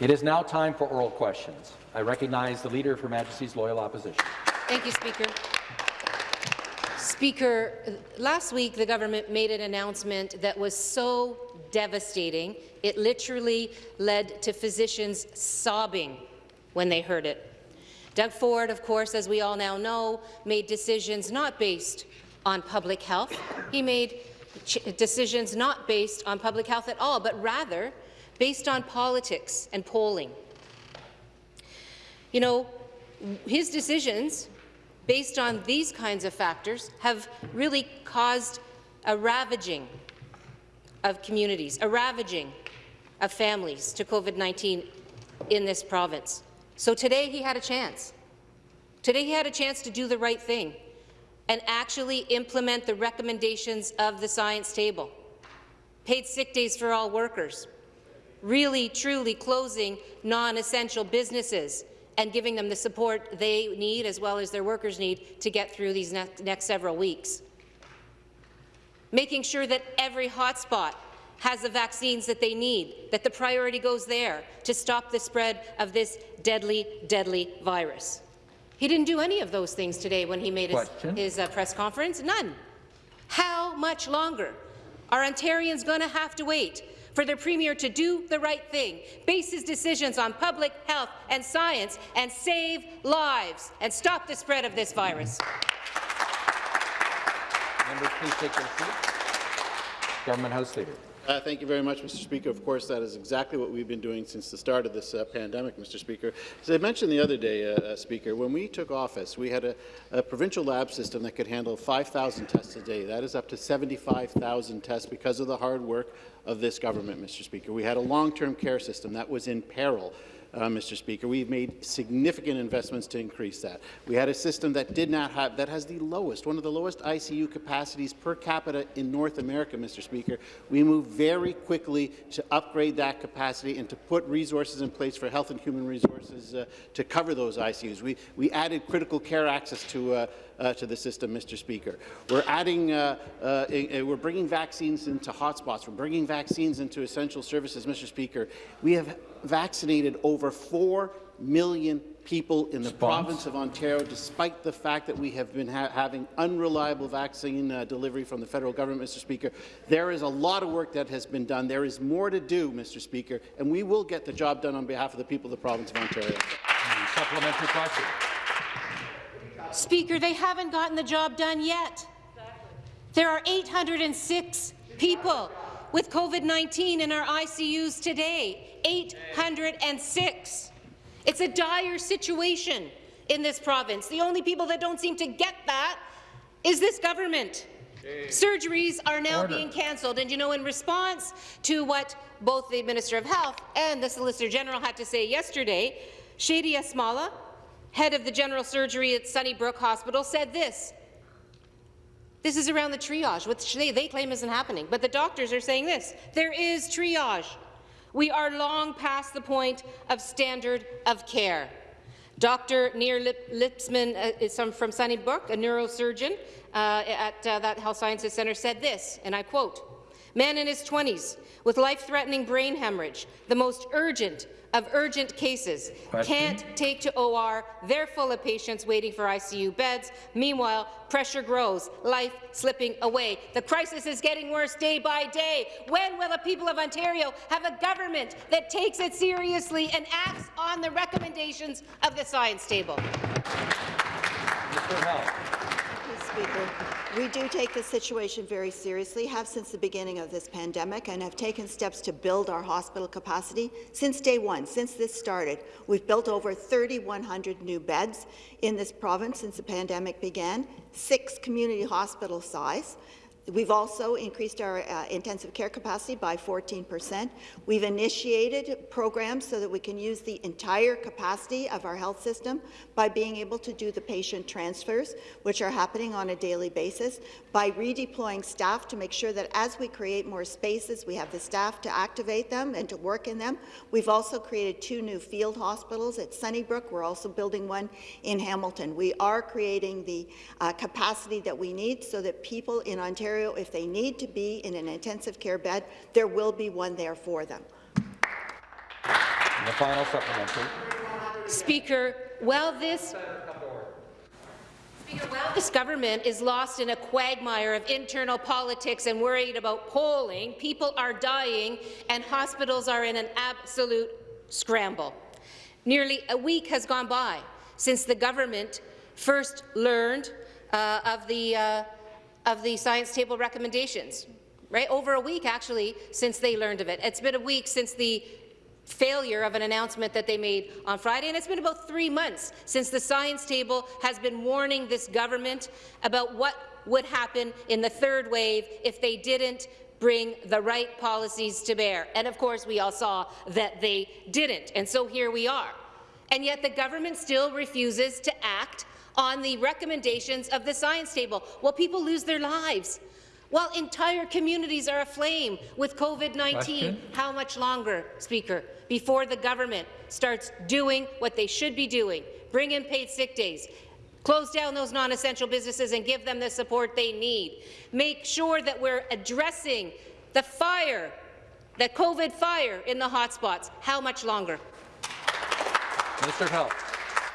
It is now time for oral questions. I recognize the Leader of Her Majesty's Loyal Opposition. Thank you, Speaker. Speaker, last week the government made an announcement that was so devastating, it literally led to physicians sobbing when they heard it. Doug Ford, of course, as we all now know, made decisions not based on public health. He made decisions not based on public health at all, but rather based on politics and polling. You know, his decisions based on these kinds of factors have really caused a ravaging of communities, a ravaging of families to COVID-19 in this province. So today he had a chance. Today he had a chance to do the right thing and actually implement the recommendations of the science table. Paid sick days for all workers, really, truly closing non-essential businesses and giving them the support they need as well as their workers need to get through these ne next several weeks. Making sure that every hotspot has the vaccines that they need, that the priority goes there to stop the spread of this deadly, deadly virus. He didn't do any of those things today when he made his, his uh, press conference. None. How much longer are Ontarians going to have to wait for the Premier to do the right thing, base his decisions on public health and science, and save lives and stop the spread of this virus. Members, please take your seats. Government House Leader. Uh, thank you very much, Mr. Speaker. Of course, that is exactly what we've been doing since the start of this uh, pandemic, Mr. Speaker. As I mentioned the other day, uh, uh Speaker, when we took office, we had a, a provincial lab system that could handle 5,000 tests a day. That is up to 75,000 tests because of the hard work of this government, Mr. Speaker. We had a long-term care system that was in peril uh, Mr. Speaker. We've made significant investments to increase that. We had a system that did not have, that has the lowest, one of the lowest ICU capacities per capita in North America, Mr. Speaker. We moved very quickly to upgrade that capacity and to put resources in place for health and human resources uh, to cover those ICUs. We, we added critical care access to uh, uh, to the system, Mr. Speaker. We're adding, uh, uh, we're bringing vaccines into hotspots. We're bringing vaccines into essential services, Mr. Speaker. We have vaccinated over 4 million people in the Response. province of Ontario, despite the fact that we have been ha having unreliable vaccine uh, delivery from the federal government, Mr. Speaker. There is a lot of work that has been done. There is more to do, Mr. Speaker, and we will get the job done on behalf of the people of the province of Ontario. Supplementary question. Speaker, they haven't gotten the job done yet. There are 806 people with COVID-19 in our ICUs today. 806. It's a dire situation in this province. The only people that don't seem to get that is this government. Surgeries are now Order. being cancelled, and you know, in response to what both the Minister of Health and the Solicitor General had to say yesterday, Shady Ashamalla, head of the general surgery at Sunnybrook Hospital, said this. This is around the triage, which they, they claim isn't happening. But the doctors are saying this. There is triage. We are long past the point of standard of care. Dr. Nir Lip Lipsman uh, is from, from Sunnybrook, a neurosurgeon uh, at uh, that Health Sciences Centre, said this, and I quote, Man in his 20s with life-threatening brain hemorrhage, the most urgent of urgent cases Question? can't take to OR. They're full of patients waiting for ICU beds. Meanwhile, pressure grows, life slipping away. The crisis is getting worse day by day. When will the people of Ontario have a government that takes it seriously and acts on the recommendations of the science table? Mr. Health. Speaker. We do take this situation very seriously, have since the beginning of this pandemic, and have taken steps to build our hospital capacity. Since day one, since this started, we've built over 3,100 new beds in this province since the pandemic began, six community hospital size. We've also increased our uh, intensive care capacity by 14 percent. We've initiated programs so that we can use the entire capacity of our health system by being able to do the patient transfers, which are happening on a daily basis, by redeploying staff to make sure that as we create more spaces, we have the staff to activate them and to work in them. We've also created two new field hospitals at Sunnybrook. We're also building one in Hamilton. We are creating the uh, capacity that we need so that people in Ontario Ontario, if they need to be in an intensive care bed, there will be one there for them. the final supplementary. Speaker, well this Speaker, while this government is lost in a quagmire of internal politics and worried about polling, people are dying and hospitals are in an absolute scramble. Nearly a week has gone by since the government first learned uh, of, the, uh, of the science table recommendations. Right? Over a week, actually, since they learned of it. It's been a week since the failure of an announcement that they made on Friday, and it's been about three months since the science table has been warning this government about what would happen in the third wave if they didn't bring the right policies to bear. And of course, we all saw that they didn't, and so here we are. And yet the government still refuses to act on the recommendations of the science table while people lose their lives. While entire communities are aflame with COVID-19, how much longer, Speaker, before the government starts doing what they should be doing, bring in paid sick days, close down those non-essential businesses and give them the support they need, make sure that we're addressing the fire, the COVID fire in the hotspots. How much longer? Minister of Health.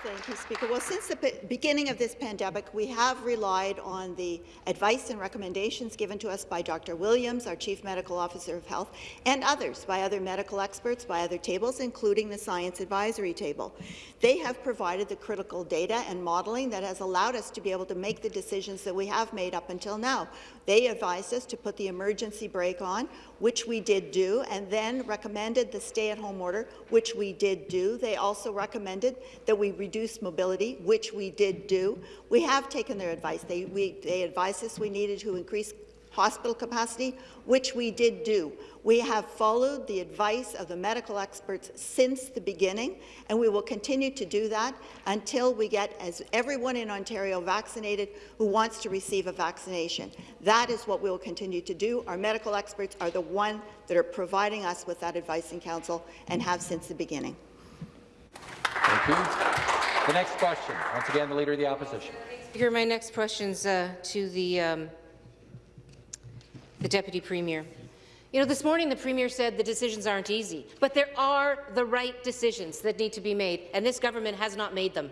Thank you, Speaker. Well, since the beginning of this pandemic, we have relied on the advice and recommendations given to us by Dr. Williams, our Chief Medical Officer of Health, and others, by other medical experts, by other tables, including the Science Advisory Table. They have provided the critical data and modelling that has allowed us to be able to make the decisions that we have made up until now. They advised us to put the emergency brake on, which we did do, and then recommended the stay-at-home order, which we did do. They also recommended that we reduce mobility, which we did do. We have taken their advice. They, we, they advised us we needed to increase hospital capacity, which we did do. We have followed the advice of the medical experts since the beginning, and we will continue to do that until we get as everyone in Ontario vaccinated who wants to receive a vaccination. That is what we will continue to do. Our medical experts are the one that are providing us with that advice and counsel and have since the beginning. Thank you. The next question, once again, the Leader of the Opposition. Speaker, my next question is uh, to the um, the Deputy Premier. You know, this morning the Premier said the decisions aren't easy, but there are the right decisions that need to be made, and this government has not made them.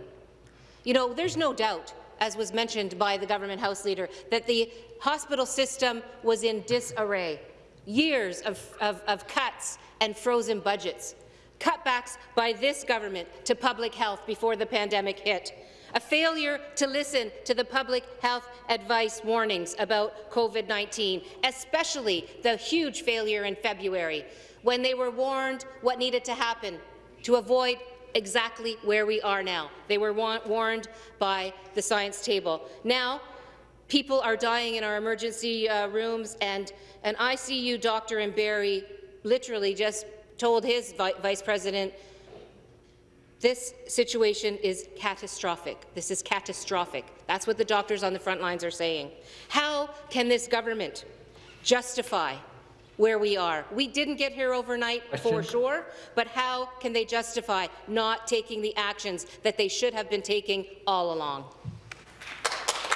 You know, there's no doubt, as was mentioned by the government House Leader, that the hospital system was in disarray. Years of, of, of cuts and frozen budgets. Cutbacks by this government to public health before the pandemic hit a failure to listen to the public health advice warnings about COVID-19, especially the huge failure in February, when they were warned what needed to happen to avoid exactly where we are now. They were warned by the science table. Now, people are dying in our emergency uh, rooms, and an ICU doctor in Barrie literally just told his vi vice president this situation is catastrophic. This is catastrophic. That's what the doctors on the front lines are saying. How can this government justify where we are? We didn't get here overnight Question. for sure, but how can they justify not taking the actions that they should have been taking all along?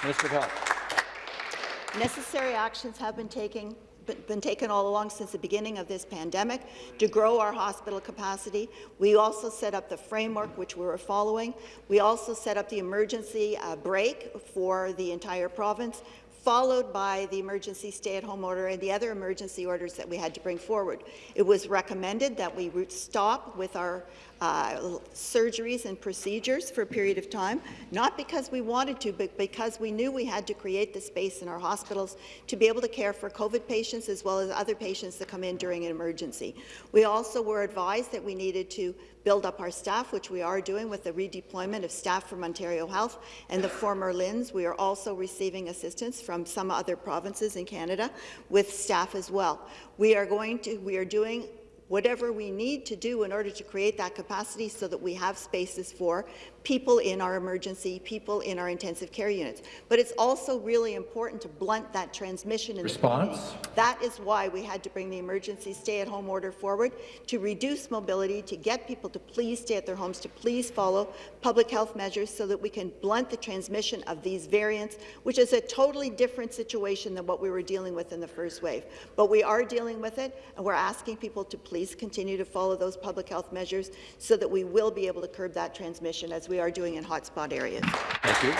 Minister of Health. Necessary actions have been taken been taken all along since the beginning of this pandemic to grow our hospital capacity. We also set up the framework, which we were following. We also set up the emergency uh, brake for the entire province followed by the emergency stay-at-home order and the other emergency orders that we had to bring forward. It was recommended that we stop with our uh, surgeries and procedures for a period of time, not because we wanted to, but because we knew we had to create the space in our hospitals to be able to care for COVID patients as well as other patients that come in during an emergency. We also were advised that we needed to build up our staff, which we are doing with the redeployment of staff from Ontario Health and the former LHINs. We are also receiving assistance from some other provinces in Canada with staff as well. We are going to, we are doing whatever we need to do in order to create that capacity so that we have spaces for people in our emergency, people in our intensive care units. But it's also really important to blunt that transmission in Response? That is why we had to bring the emergency stay-at-home order forward, to reduce mobility, to get people to please stay at their homes, to please follow public health measures so that we can blunt the transmission of these variants, which is a totally different situation than what we were dealing with in the first wave. But we are dealing with it, and we're asking people to please please continue to follow those public health measures so that we will be able to curb that transmission as we are doing in hotspot areas. Thank you.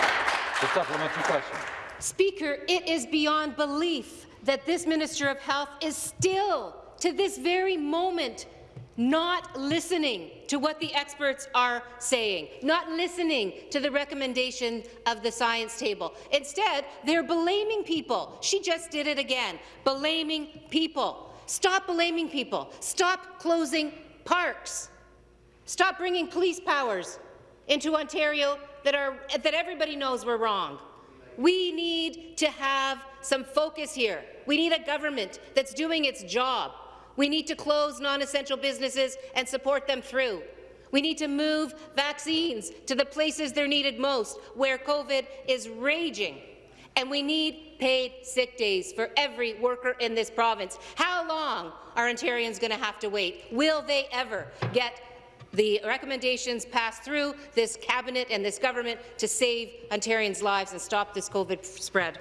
The supplementary question. Speaker, it is beyond belief that this Minister of Health is still, to this very moment, not listening to what the experts are saying, not listening to the recommendation of the science table. Instead, they're blaming people. She just did it again, blaming people. Stop blaming people. Stop closing parks. Stop bringing police powers into Ontario that, are, that everybody knows were wrong. We need to have some focus here. We need a government that's doing its job. We need to close non-essential businesses and support them through. We need to move vaccines to the places they're needed most, where COVID is raging. And we need paid sick days for every worker in this province. How long are Ontarians going to have to wait? Will they ever get the recommendations passed through this cabinet and this government to save Ontarians' lives and stop this COVID spread?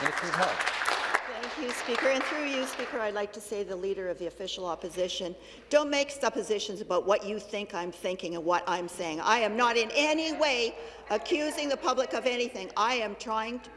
Minister of Health. Thank you, Speaker. And through you, Speaker, I'd like to say the Leader of the Official Opposition, don't make suppositions about what you think I'm thinking and what I'm saying. I am not in any way accusing the public of anything. I am trying to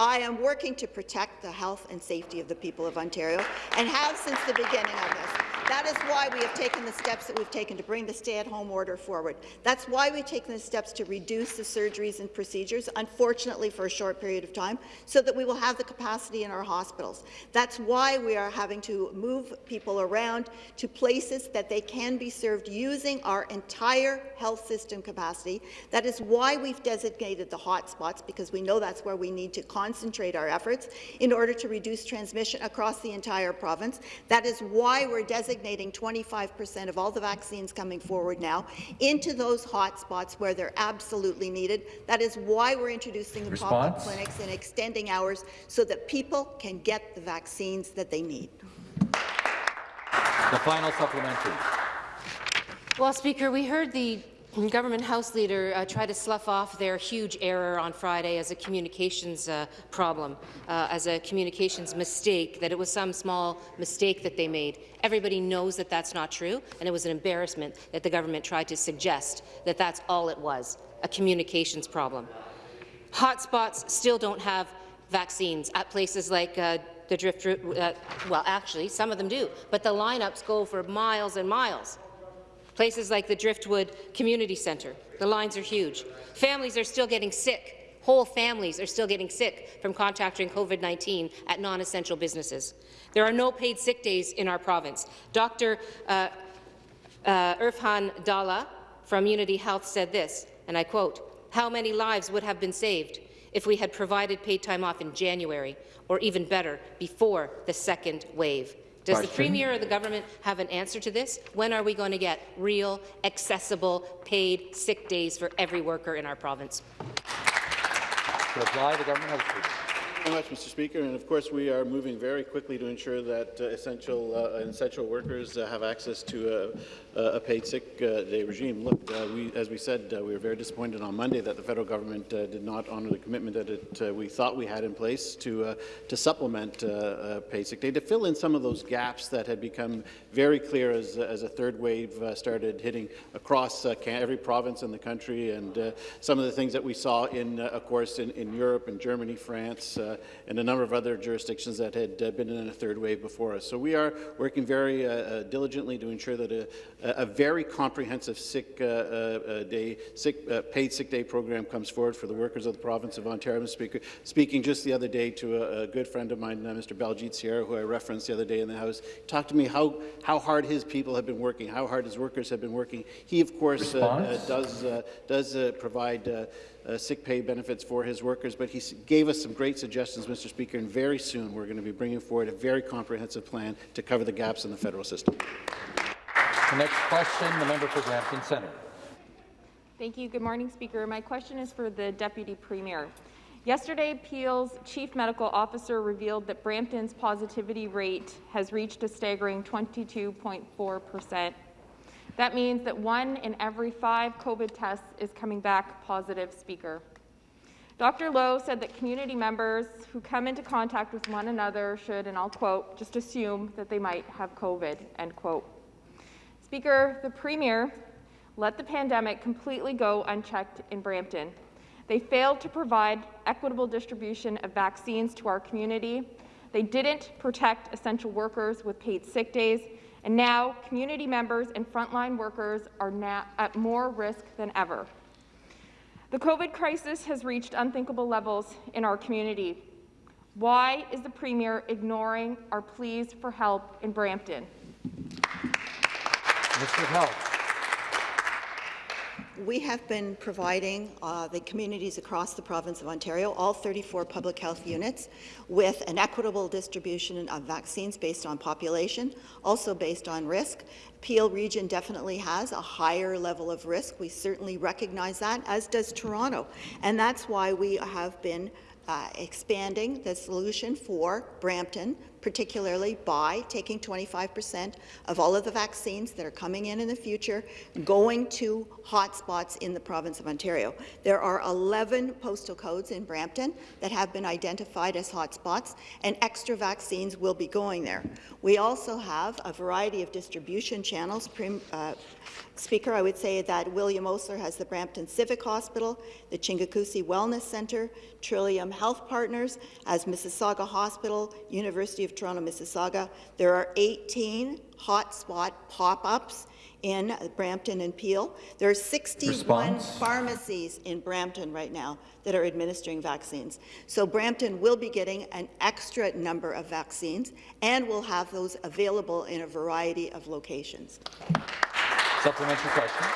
I am working to protect the health and safety of the people of Ontario and have since the beginning of this. That is why we have taken the steps that we've taken to bring the stay-at-home order forward. That's why we've taken the steps to reduce the surgeries and procedures, unfortunately for a short period of time, so that we will have the capacity in our hospitals. That's why we are having to move people around to places that they can be served using our entire health system capacity. That is why we've designated the hotspots, because we know that's where we need to concentrate our efforts in order to reduce transmission across the entire province. That is why we're designating 25% of all the vaccines coming forward now into those hot spots where they're absolutely needed. That is why we're introducing the pop-up clinics and extending hours so that people can get the vaccines that they need. The final supplementary. Well, Speaker, we heard the Government House Leader uh, try to slough off their huge error on Friday as a communications uh, problem, uh, as a communications mistake, that it was some small mistake that they made. Everybody knows that that's not true, and it was an embarrassment that the government tried to suggest that that's all it was, a communications problem. Hotspots still don't have vaccines at places like uh, the Drift, uh, well, actually, some of them do, but the lineups go for miles and miles. Places like the Driftwood Community Centre, the lines are huge. Families are still getting sick. Whole families are still getting sick from contracting COVID-19 at non-essential businesses. There are no paid sick days in our province. Dr. Uh, uh, Dalla from Unity Health said this, and I quote, how many lives would have been saved if we had provided paid time off in January, or even better, before the second wave? Does Question. the Premier or the government have an answer to this? When are we going to get real, accessible, paid sick days for every worker in our province? To reply, the government has very much, Mr. Speaker. And of course, we are moving very quickly to ensure that uh, essential uh, essential workers uh, have access to a, paid sick uh, day regime. Look, uh, we, as we said, uh, we were very disappointed on Monday that the federal government did not honour the commitment that it, we thought we had in place to to supplement paid sick day to fill in some of those gaps that had become very clear as, as a third wave started hitting across every province in the country, and some of the things that we saw in, of course, in, in Europe and Germany, France. Uh, and a number of other jurisdictions that had uh, been in a third wave before us. So we are working very uh, diligently to ensure that a, a very comprehensive sick uh, uh, uh, day, sick, paid sick day program comes forward for the workers of the province of Ontario. Mr. Speaker, speaking just the other day to a, a good friend of mine, Mr. Baljeet Sierra, who I referenced the other day in the House, talked to me how, how hard his people have been working, how hard his workers have been working. He, of course, does, does provide uh, sick pay benefits for his workers, but he gave us some great suggestions, Mr. Speaker, and very soon we're going to be bringing forward a very comprehensive plan to cover the gaps in the federal system. The next question, the member for Brampton Centre. Thank you. Good morning, Speaker. My question is for the Deputy Premier. Yesterday, Peel's chief medical officer revealed that Brampton's positivity rate has reached a staggering 22.4 percent that means that one in every five COVID tests is coming back positive, Speaker. Dr. Loh said that community members who come into contact with one another should, and I'll quote, just assume that they might have COVID, end quote. Speaker, the Premier let the pandemic completely go unchecked in Brampton. They failed to provide equitable distribution of vaccines to our community. They didn't protect essential workers with paid sick days. And now community members and frontline workers are now at more risk than ever. The COVID crisis has reached unthinkable levels in our community. Why is the Premier ignoring our pleas for help in Brampton? Minister of Health. We have been providing uh, the communities across the province of Ontario, all 34 public health units, with an equitable distribution of vaccines based on population, also based on risk. Peel region definitely has a higher level of risk. We certainly recognize that, as does Toronto. And that's why we have been uh, expanding the solution for Brampton, particularly by taking 25% of all of the vaccines that are coming in in the future, going to hotspots in the province of Ontario. There are 11 postal codes in Brampton that have been identified as hotspots, and extra vaccines will be going there. We also have a variety of distribution channels. Prim, uh, Speaker, I would say that William Osler has the Brampton Civic Hospital, the Chinguacousy Wellness Centre, Trillium Health Partners, as Mississauga Hospital, University of Toronto, Mississauga. There are 18 hotspot pop-ups in Brampton and Peel. There are 61 Response? pharmacies in Brampton right now that are administering vaccines. So Brampton will be getting an extra number of vaccines and will have those available in a variety of locations. Supplementary question.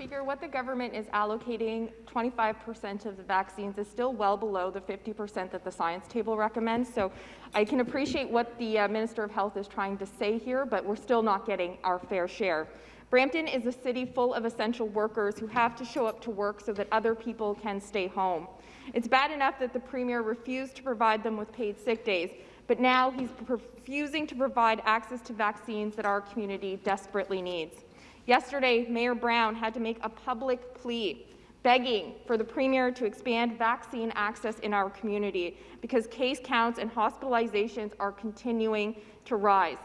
Speaker, what the government is allocating 25% of the vaccines is still well below the 50% that the science table recommends. So I can appreciate what the uh, Minister of Health is trying to say here, but we're still not getting our fair share. Brampton is a city full of essential workers who have to show up to work so that other people can stay home. It's bad enough that the Premier refused to provide them with paid sick days, but now he's refusing to provide access to vaccines that our community desperately needs. Yesterday, Mayor Brown had to make a public plea begging for the Premier to expand vaccine access in our community because case counts and hospitalizations are continuing to rise.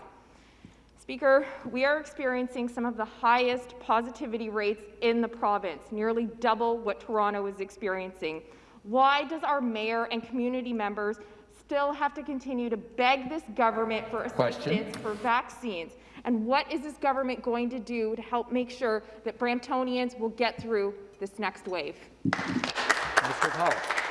Speaker, we are experiencing some of the highest positivity rates in the province, nearly double what Toronto is experiencing. Why does our mayor and community members still have to continue to beg this government for assistance Question. for vaccines? And what is this government going to do to help make sure that Bramptonians will get through this next wave? Of Health.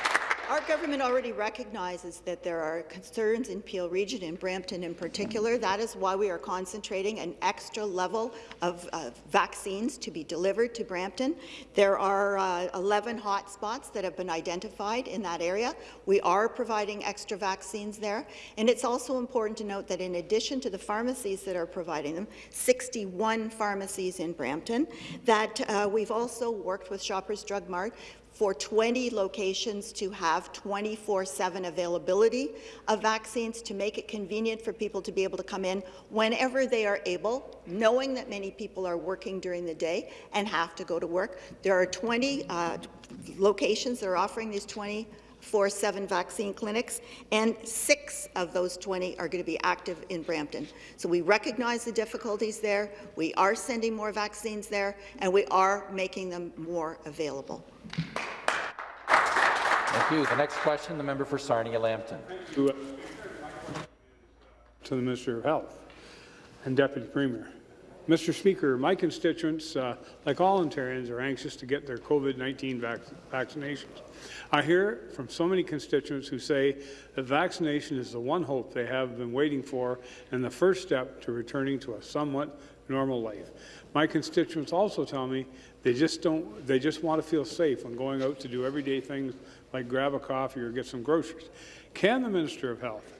Our government already recognizes that there are concerns in Peel Region, in Brampton in particular. That is why we are concentrating an extra level of vaccines to be delivered to Brampton. There are uh, 11 hotspots that have been identified in that area. We are providing extra vaccines there. And it's also important to note that in addition to the pharmacies that are providing them, 61 pharmacies in Brampton, that uh, we've also worked with Shoppers Drug Mart for 20 locations to have 24-7 availability of vaccines to make it convenient for people to be able to come in whenever they are able, knowing that many people are working during the day and have to go to work. There are 20 uh, locations that are offering these 20 4-7 vaccine clinics, and six of those 20 are going to be active in Brampton. So we recognize the difficulties there, we are sending more vaccines there, and we are making them more available. Thank you. The next question, the member for Sarnia-Lambton. to, to the Minister of Health and Deputy Premier. Mr. Speaker, my constituents, uh, like all Ontarians, are anxious to get their COVID-19 vac vaccinations. I hear from so many constituents who say that vaccination is the one hope they have been waiting for and the first step to returning to a somewhat normal life. My constituents also tell me they just don't, they just want to feel safe when going out to do everyday things like grab a coffee or get some groceries. Can the Minister of Health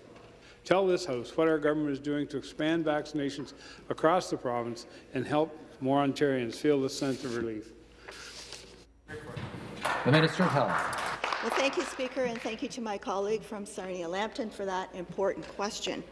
tell this House what our government is doing to expand vaccinations across the province and help more Ontarians feel the sense of relief? The Minister of Health. Well, thank you, Speaker, and thank you to my colleague from Sarnia-Lambton for that important question.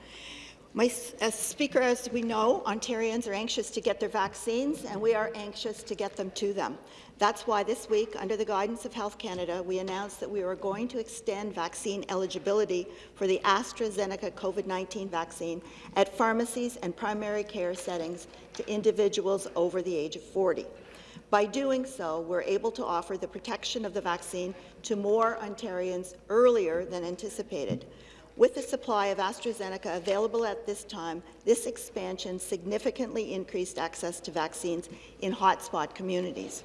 My, as Speaker, as we know, Ontarians are anxious to get their vaccines, and we are anxious to get them to them. That's why this week, under the guidance of Health Canada, we announced that we are going to extend vaccine eligibility for the AstraZeneca COVID-19 vaccine at pharmacies and primary care settings to individuals over the age of 40. By doing so, we're able to offer the protection of the vaccine to more Ontarians earlier than anticipated. With the supply of AstraZeneca available at this time, this expansion significantly increased access to vaccines in hotspot communities.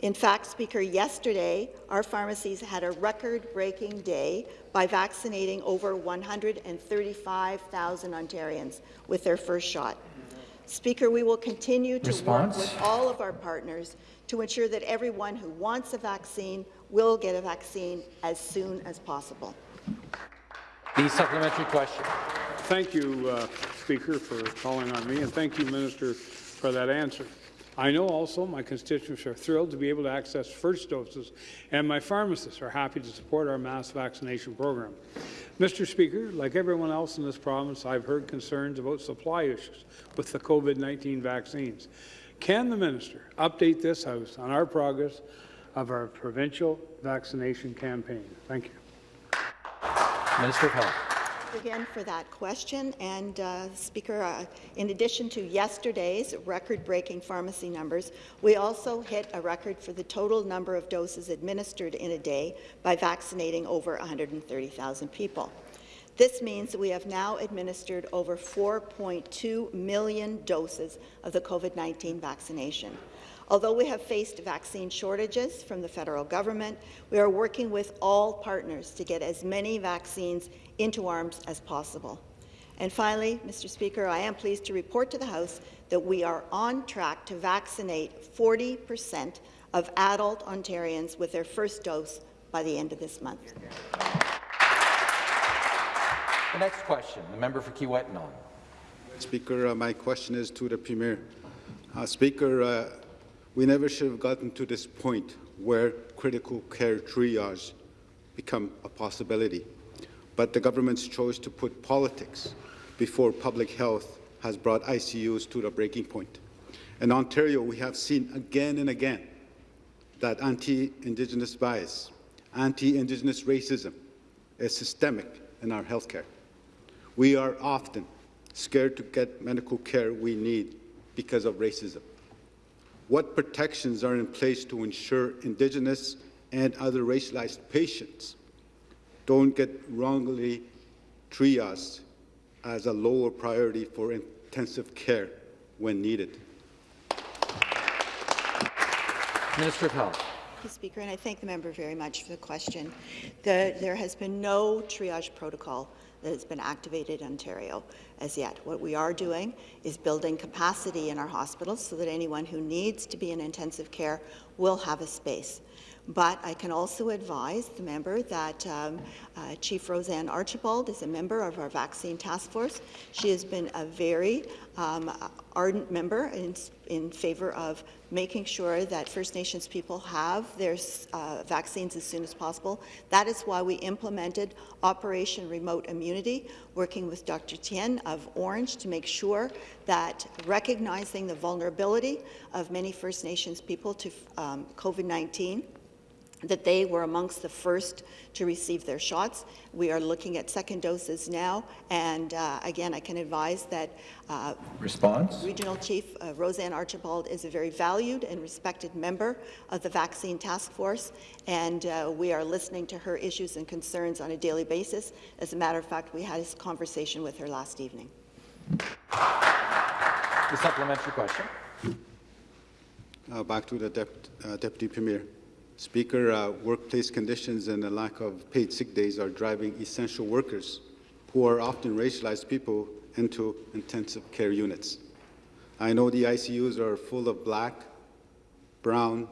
In fact, Speaker, yesterday our pharmacies had a record-breaking day by vaccinating over 135,000 Ontarians with their first shot. Speaker, we will continue to Response? work with all of our partners to ensure that everyone who wants a vaccine will get a vaccine as soon as possible. The supplementary question. Thank you, uh, Speaker, for calling on me, and thank you, Minister, for that answer. I know also my constituents are thrilled to be able to access first doses, and my pharmacists are happy to support our mass vaccination program. Mr. Speaker, like everyone else in this province, I've heard concerns about supply issues with the COVID-19 vaccines. Can the minister update this House on our progress of our provincial vaccination campaign? Thank you. Minister of Health. Again for that question. And, uh, Speaker, uh, in addition to yesterday's record-breaking pharmacy numbers, we also hit a record for the total number of doses administered in a day by vaccinating over 130,000 people. This means that we have now administered over 4.2 million doses of the COVID-19 vaccination. Although we have faced vaccine shortages from the federal government, we are working with all partners to get as many vaccines into arms as possible. And finally, Mr. Speaker, I am pleased to report to the House that we are on track to vaccinate 40 percent of adult Ontarians with their first dose by the end of this month. The next question, the member for Kiiwetinoong. Speaker, uh, my question is to the Premier. Uh, Speaker, uh, we never should have gotten to this point where critical care triage become a possibility. But the government's choice to put politics before public health has brought ICUs to the breaking point. In Ontario, we have seen again and again that anti-Indigenous bias, anti-Indigenous racism is systemic in our healthcare. We are often scared to get medical care we need because of racism. What protections are in place to ensure Indigenous and other racialized patients don't get wrongly triaged as a lower priority for intensive care when needed? Minister of Health. Thank you, Speaker, and I thank the member very much for the question. The, there has been no triage protocol that has been activated in Ontario as yet. What we are doing is building capacity in our hospitals so that anyone who needs to be in intensive care will have a space. But I can also advise the member that um, uh, Chief Roseanne Archibald is a member of our vaccine task force. She has been a very um, ardent member in, in favor of making sure that First Nations people have their uh, vaccines as soon as possible. That is why we implemented Operation Remote Immunity, working with Dr. Tien of Ornge to make sure that recognizing the vulnerability of many First Nations people to um, COVID-19 that they were amongst the first to receive their shots. We are looking at second doses now, and uh, again, I can advise that uh, Response? Regional Chief uh, Roseanne Archibald is a very valued and respected member of the Vaccine Task Force, and uh, we are listening to her issues and concerns on a daily basis. As a matter of fact, we had a conversation with her last evening. The supplementary question. Uh, back to the Dep uh, Deputy Premier. Speaker, uh, workplace conditions and the lack of paid sick days are driving essential workers, who are often racialized people, into intensive care units. I know the ICUs are full of black, brown,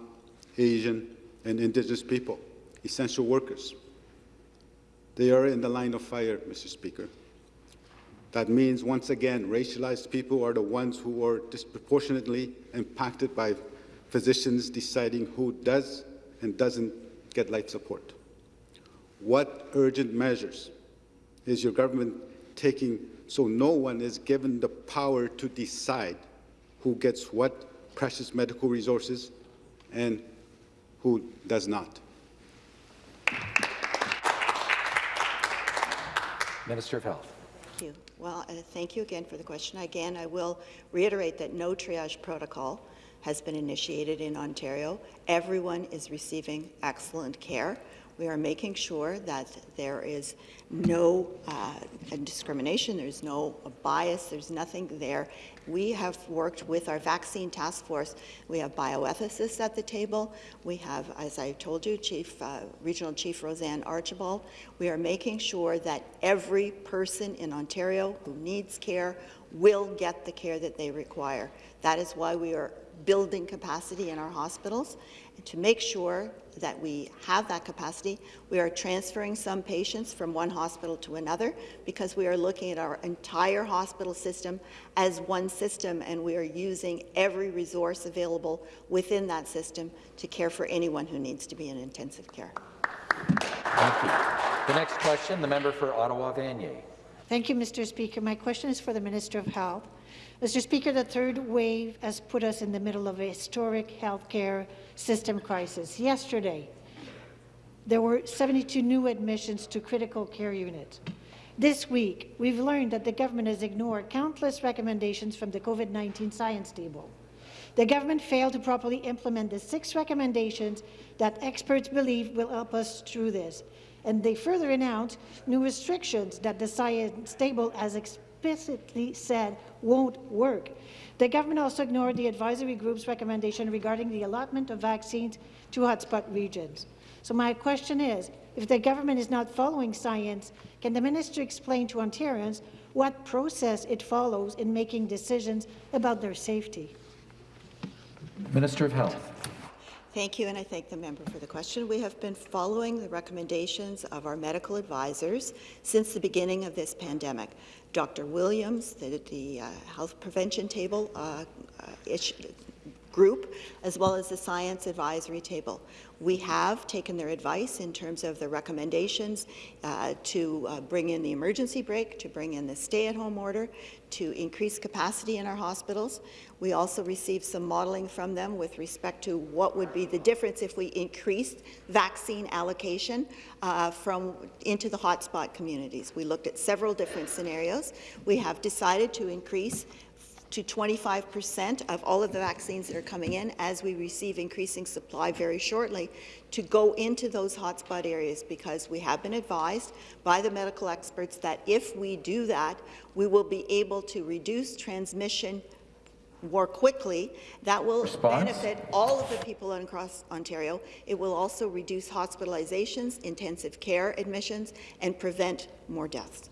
Asian, and Indigenous people, essential workers. They are in the line of fire, Mr. Speaker. That means, once again, racialized people are the ones who are disproportionately impacted by physicians deciding who does and doesn't get life support. What urgent measures is your government taking so no one is given the power to decide who gets what precious medical resources and who does not. Minister of Health. Thank you. Well, uh, thank you again for the question. Again, I will reiterate that no triage protocol has been initiated in Ontario. Everyone is receiving excellent care. We are making sure that there is no uh, discrimination, there's no bias, there's nothing there. We have worked with our vaccine task force. We have bioethicists at the table. We have, as I told you, Chief uh, Regional Chief Roseanne Archibald. We are making sure that every person in Ontario who needs care will get the care that they require. That is why we are building capacity in our hospitals. To make sure that we have that capacity, we are transferring some patients from one hospital to another because we are looking at our entire hospital system as one system and we are using every resource available within that system to care for anyone who needs to be in intensive care. Thank you. The next question, the member for Ottawa-Vanier. Thank you, Mr. Speaker. My question is for the Minister of Health. Mr. Speaker, the third wave has put us in the middle of a historic healthcare system crisis. Yesterday, there were 72 new admissions to critical care units. This week, we've learned that the government has ignored countless recommendations from the COVID-19 science table. The government failed to properly implement the six recommendations that experts believe will help us through this. And they further announced new restrictions that the science table has explicitly said won't work. The government also ignored the advisory group's recommendation regarding the allotment of vaccines to hotspot regions. So my question is, if the government is not following science, can the minister explain to Ontarians what process it follows in making decisions about their safety? Minister of Health. Thank you, and I thank the member for the question. We have been following the recommendations of our medical advisors since the beginning of this pandemic. Dr. Williams, the, the uh, health prevention table uh, uh, group, as well as the science advisory table. We have taken their advice in terms of the recommendations uh, to uh, bring in the emergency brake, to bring in the stay-at-home order, to increase capacity in our hospitals. We also received some modeling from them with respect to what would be the difference if we increased vaccine allocation uh, from into the hotspot communities. We looked at several different scenarios. We have decided to increase to 25 percent of all of the vaccines that are coming in as we receive increasing supply very shortly to go into those hotspot areas because we have been advised by the medical experts that if we do that, we will be able to reduce transmission more quickly. That will Response? benefit all of the people across Ontario. It will also reduce hospitalizations, intensive care admissions, and prevent more deaths.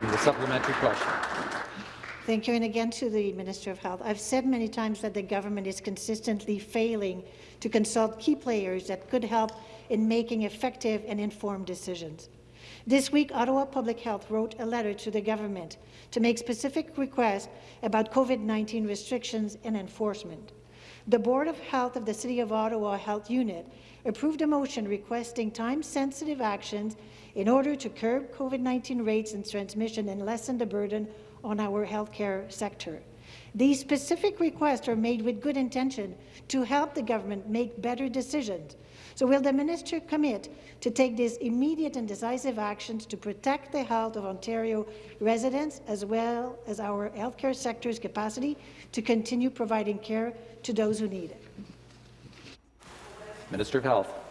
The supplementary question. Thank you, and again to the Minister of Health. I've said many times that the government is consistently failing to consult key players that could help in making effective and informed decisions. This week, Ottawa Public Health wrote a letter to the government to make specific requests about COVID-19 restrictions and enforcement. The Board of Health of the City of Ottawa Health Unit approved a motion requesting time-sensitive actions in order to curb COVID-19 rates and transmission and lessen the burden on our healthcare sector. These specific requests are made with good intention to help the government make better decisions. So will the minister commit to take these immediate and decisive actions to protect the health of Ontario residents as well as our healthcare sector's capacity to continue providing care to those who need it? Minister of Health.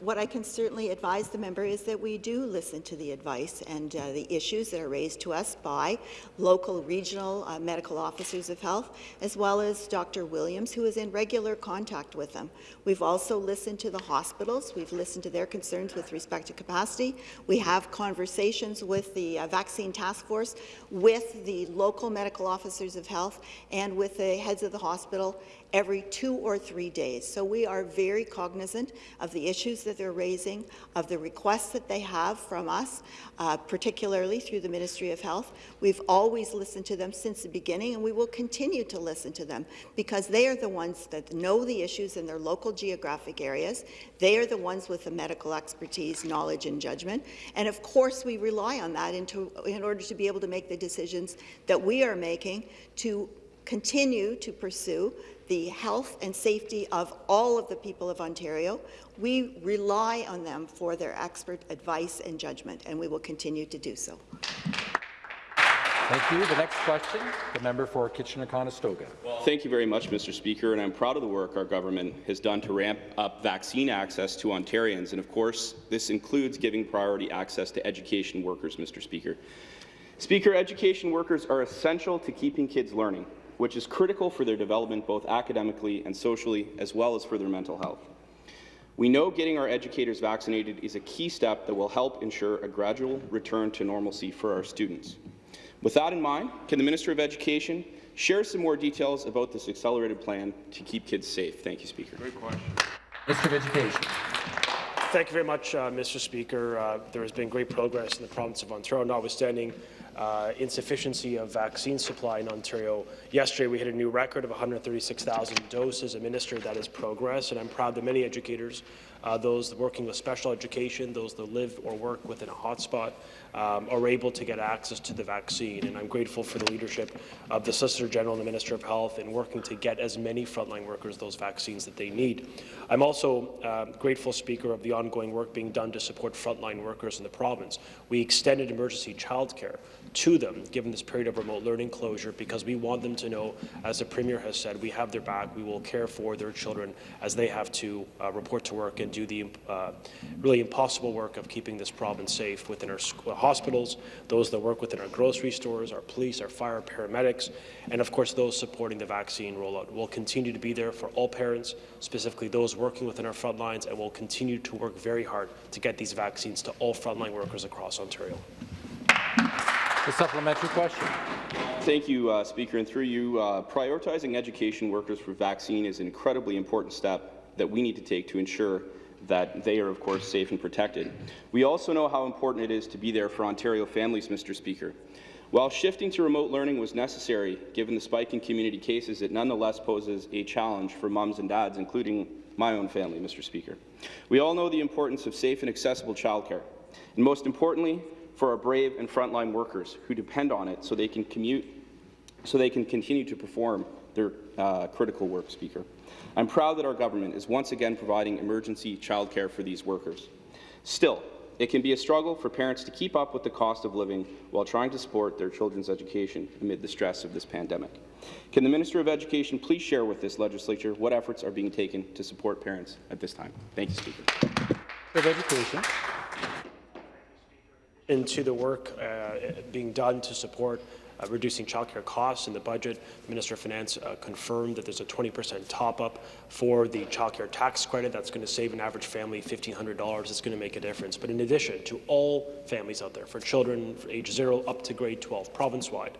What I can certainly advise the member is that we do listen to the advice and uh, the issues that are raised to us by local, regional uh, medical officers of health, as well as Dr. Williams, who is in regular contact with them. We've also listened to the hospitals. We've listened to their concerns with respect to capacity. We have conversations with the uh, vaccine task force, with the local medical officers of health, and with the heads of the hospital every two or three days. So we are very cognizant of the issues that they're raising, of the requests that they have from us, uh, particularly through the Ministry of Health. We've always listened to them since the beginning, and we will continue to listen to them because they are the ones that know the issues in their local geographic areas. They are the ones with the medical expertise, knowledge, and judgment. And of course, we rely on that in order to be able to make the decisions that we are making to continue to pursue the health and safety of all of the people of Ontario. We rely on them for their expert advice and judgment, and we will continue to do so. Thank you. The next question, the member for Kitchener-Conestoga. Thank you very much, Mr. Speaker, and I'm proud of the work our government has done to ramp up vaccine access to Ontarians, and of course, this includes giving priority access to education workers, Mr. Speaker. Speaker, education workers are essential to keeping kids learning, which is critical for their development both academically and socially, as well as for their mental health. We know getting our educators vaccinated is a key step that will help ensure a gradual return to normalcy for our students. With that in mind, can the Minister of Education share some more details about this accelerated plan to keep kids safe? Thank you, Speaker. Great question. Minister of Education. Thank you very much, uh, Mr. Speaker. Uh, there has been great progress in the province of Ontario, notwithstanding uh, insufficiency of vaccine supply in Ontario. Yesterday, we hit a new record of 136,000 doses administered. That is progress, and I'm proud that many educators, uh, those working with special education, those that live or work within a hotspot, um, are able to get access to the vaccine. And I'm grateful for the leadership of the Solicitor General and the Minister of Health in working to get as many frontline workers those vaccines that they need. I'm also uh, grateful, Speaker, of the ongoing work being done to support frontline workers in the province. We extended emergency childcare to them, given this period of remote learning closure, because we want them to know, as the Premier has said, we have their back, we will care for their children as they have to uh, report to work and do the uh, really impossible work of keeping this province safe within our hospitals, those that work within our grocery stores, our police, our fire, paramedics, and of course those supporting the vaccine rollout. We'll continue to be there for all parents, specifically those working within our front lines, and we'll continue to work very hard to get these vaccines to all frontline workers across Ontario. The supplementary question. Thank you, uh, Speaker. And through you, uh, prioritizing education workers for vaccine is an incredibly important step that we need to take to ensure that they are, of course, safe and protected. We also know how important it is to be there for Ontario families, Mr. Speaker. While shifting to remote learning was necessary, given the spike in community cases, it nonetheless poses a challenge for mums and dads, including my own family, Mr. Speaker. We all know the importance of safe and accessible childcare, and most importantly, for our brave and frontline workers who depend on it so they can commute, so they can continue to perform their uh, critical work, Speaker. I'm proud that our government is once again providing emergency childcare for these workers. Still, it can be a struggle for parents to keep up with the cost of living while trying to support their children's education amid the stress of this pandemic. Can the Minister of Education please share with this legislature what efforts are being taken to support parents at this time? Thank you, Speaker. Of Education. Into the work uh, being done to support uh, reducing childcare costs in the budget. The Minister of Finance uh, confirmed that there's a 20% top-up for the childcare tax credit. That's going to save an average family $1,500. It's going to make a difference. But in addition to all families out there, for children age 0 up to grade 12, province-wide,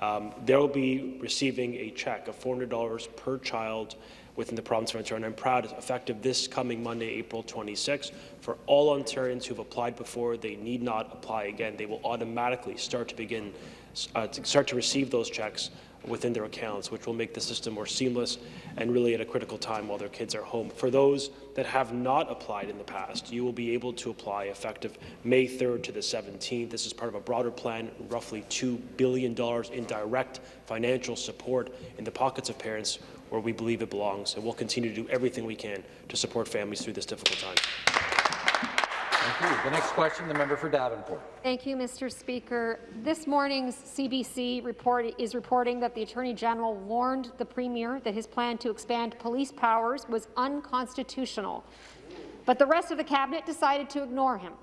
um, they'll be receiving a check of $400 per child within the province of Ontario. And I'm proud, effective this coming Monday, April 26, for all Ontarians who've applied before, they need not apply again. They will automatically start to begin, uh, to start to receive those checks within their accounts, which will make the system more seamless and really at a critical time while their kids are home. For those that have not applied in the past, you will be able to apply effective May 3rd to the 17th. This is part of a broader plan, roughly $2 billion in direct financial support in the pockets of parents where we believe it belongs, and we'll continue to do everything we can to support families through this difficult time. Thank you. The next question, the member for Davenport. Thank you, Mr. Speaker. This morning's CBC report is reporting that the Attorney General warned the Premier that his plan to expand police powers was unconstitutional. But the rest of the Cabinet decided to ignore him.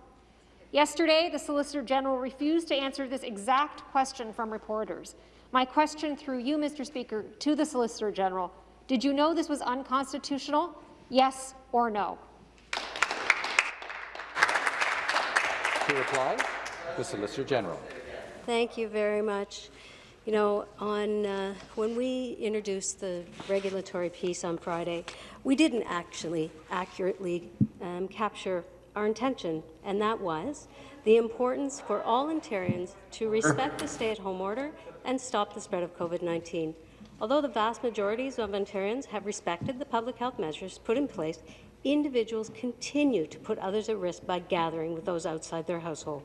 Yesterday, the Solicitor General refused to answer this exact question from reporters. My question through you, Mr. Speaker, to the Solicitor General, did you know this was unconstitutional? Yes or no? To reply, the Solicitor General. Thank you very much. You know, on uh, when we introduced the regulatory piece on Friday, we didn't actually accurately um, capture our intention, and that was the importance for all Ontarians to respect the stay-at-home order and stop the spread of COVID-19. Although the vast majorities of Ontarians have respected the public health measures put in place, individuals continue to put others at risk by gathering with those outside their household,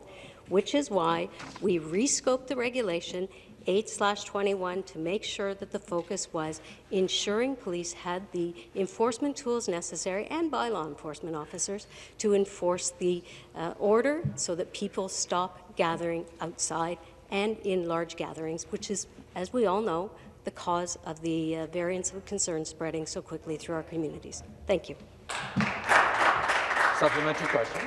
which is why we rescoped the regulation 8/21 to make sure that the focus was ensuring police had the enforcement tools necessary and by law enforcement officers to enforce the uh, order so that people stop gathering outside and in large gatherings, which is, as we all know, the cause of the uh, variants of concern spreading so quickly through our communities. Thank you. Supplementary question.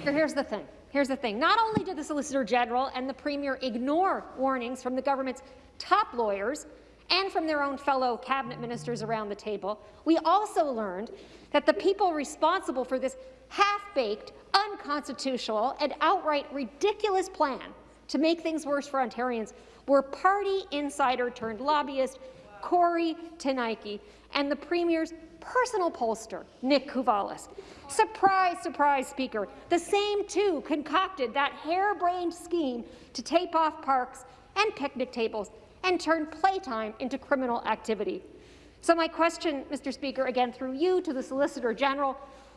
Here- Here's the thing. Here's the thing. Not only did the Solicitor General and the Premier ignore warnings from the government's top lawyers and from their own fellow cabinet ministers around the table, we also learned that the people responsible for this half-baked, unconstitutional, and outright ridiculous plan to make things worse for Ontarians were party insider turned lobbyist Kory Teneycke and the Premier's personal pollster, Nick Kouvalis. Surprise, surprise, Speaker. The same two concocted that harebrained scheme to tape off parks and picnic tables and turn playtime into criminal activity. So my question, Mr. Speaker, again through you to the Solicitor General,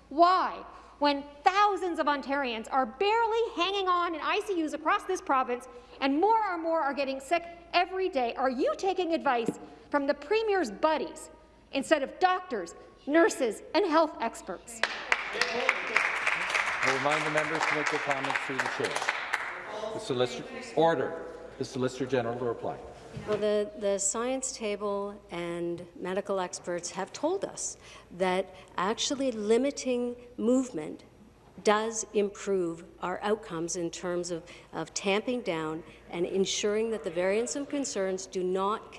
why, when thousands of Ontarians are barely hanging on in ICUs across this province and more and more are getting sick every day, are you taking advice from the Premier's buddies instead of doctors, nurses, and health experts? I remind the members to make their comments through the chair. The solicitor, order. The Solicitor General to reply. Well, the, the science table and medical experts have told us that actually limiting movement does improve our outcomes in terms of, of tamping down and ensuring that the variants of concerns do not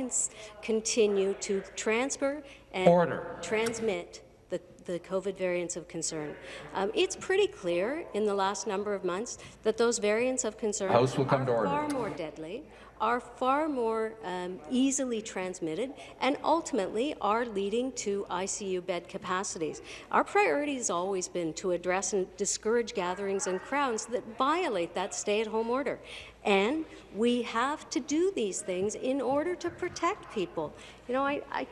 continue to transfer and Order. transmit the, the COVID variants of concern. Um, it's pretty clear in the last number of months that those variants of concern House will come are to order. far more deadly, are far more um, easily transmitted, and ultimately are leading to ICU bed capacities. Our priority has always been to address and discourage gatherings and crowds that violate that stay-at-home order. And we have to do these things in order to protect people. You know, I, I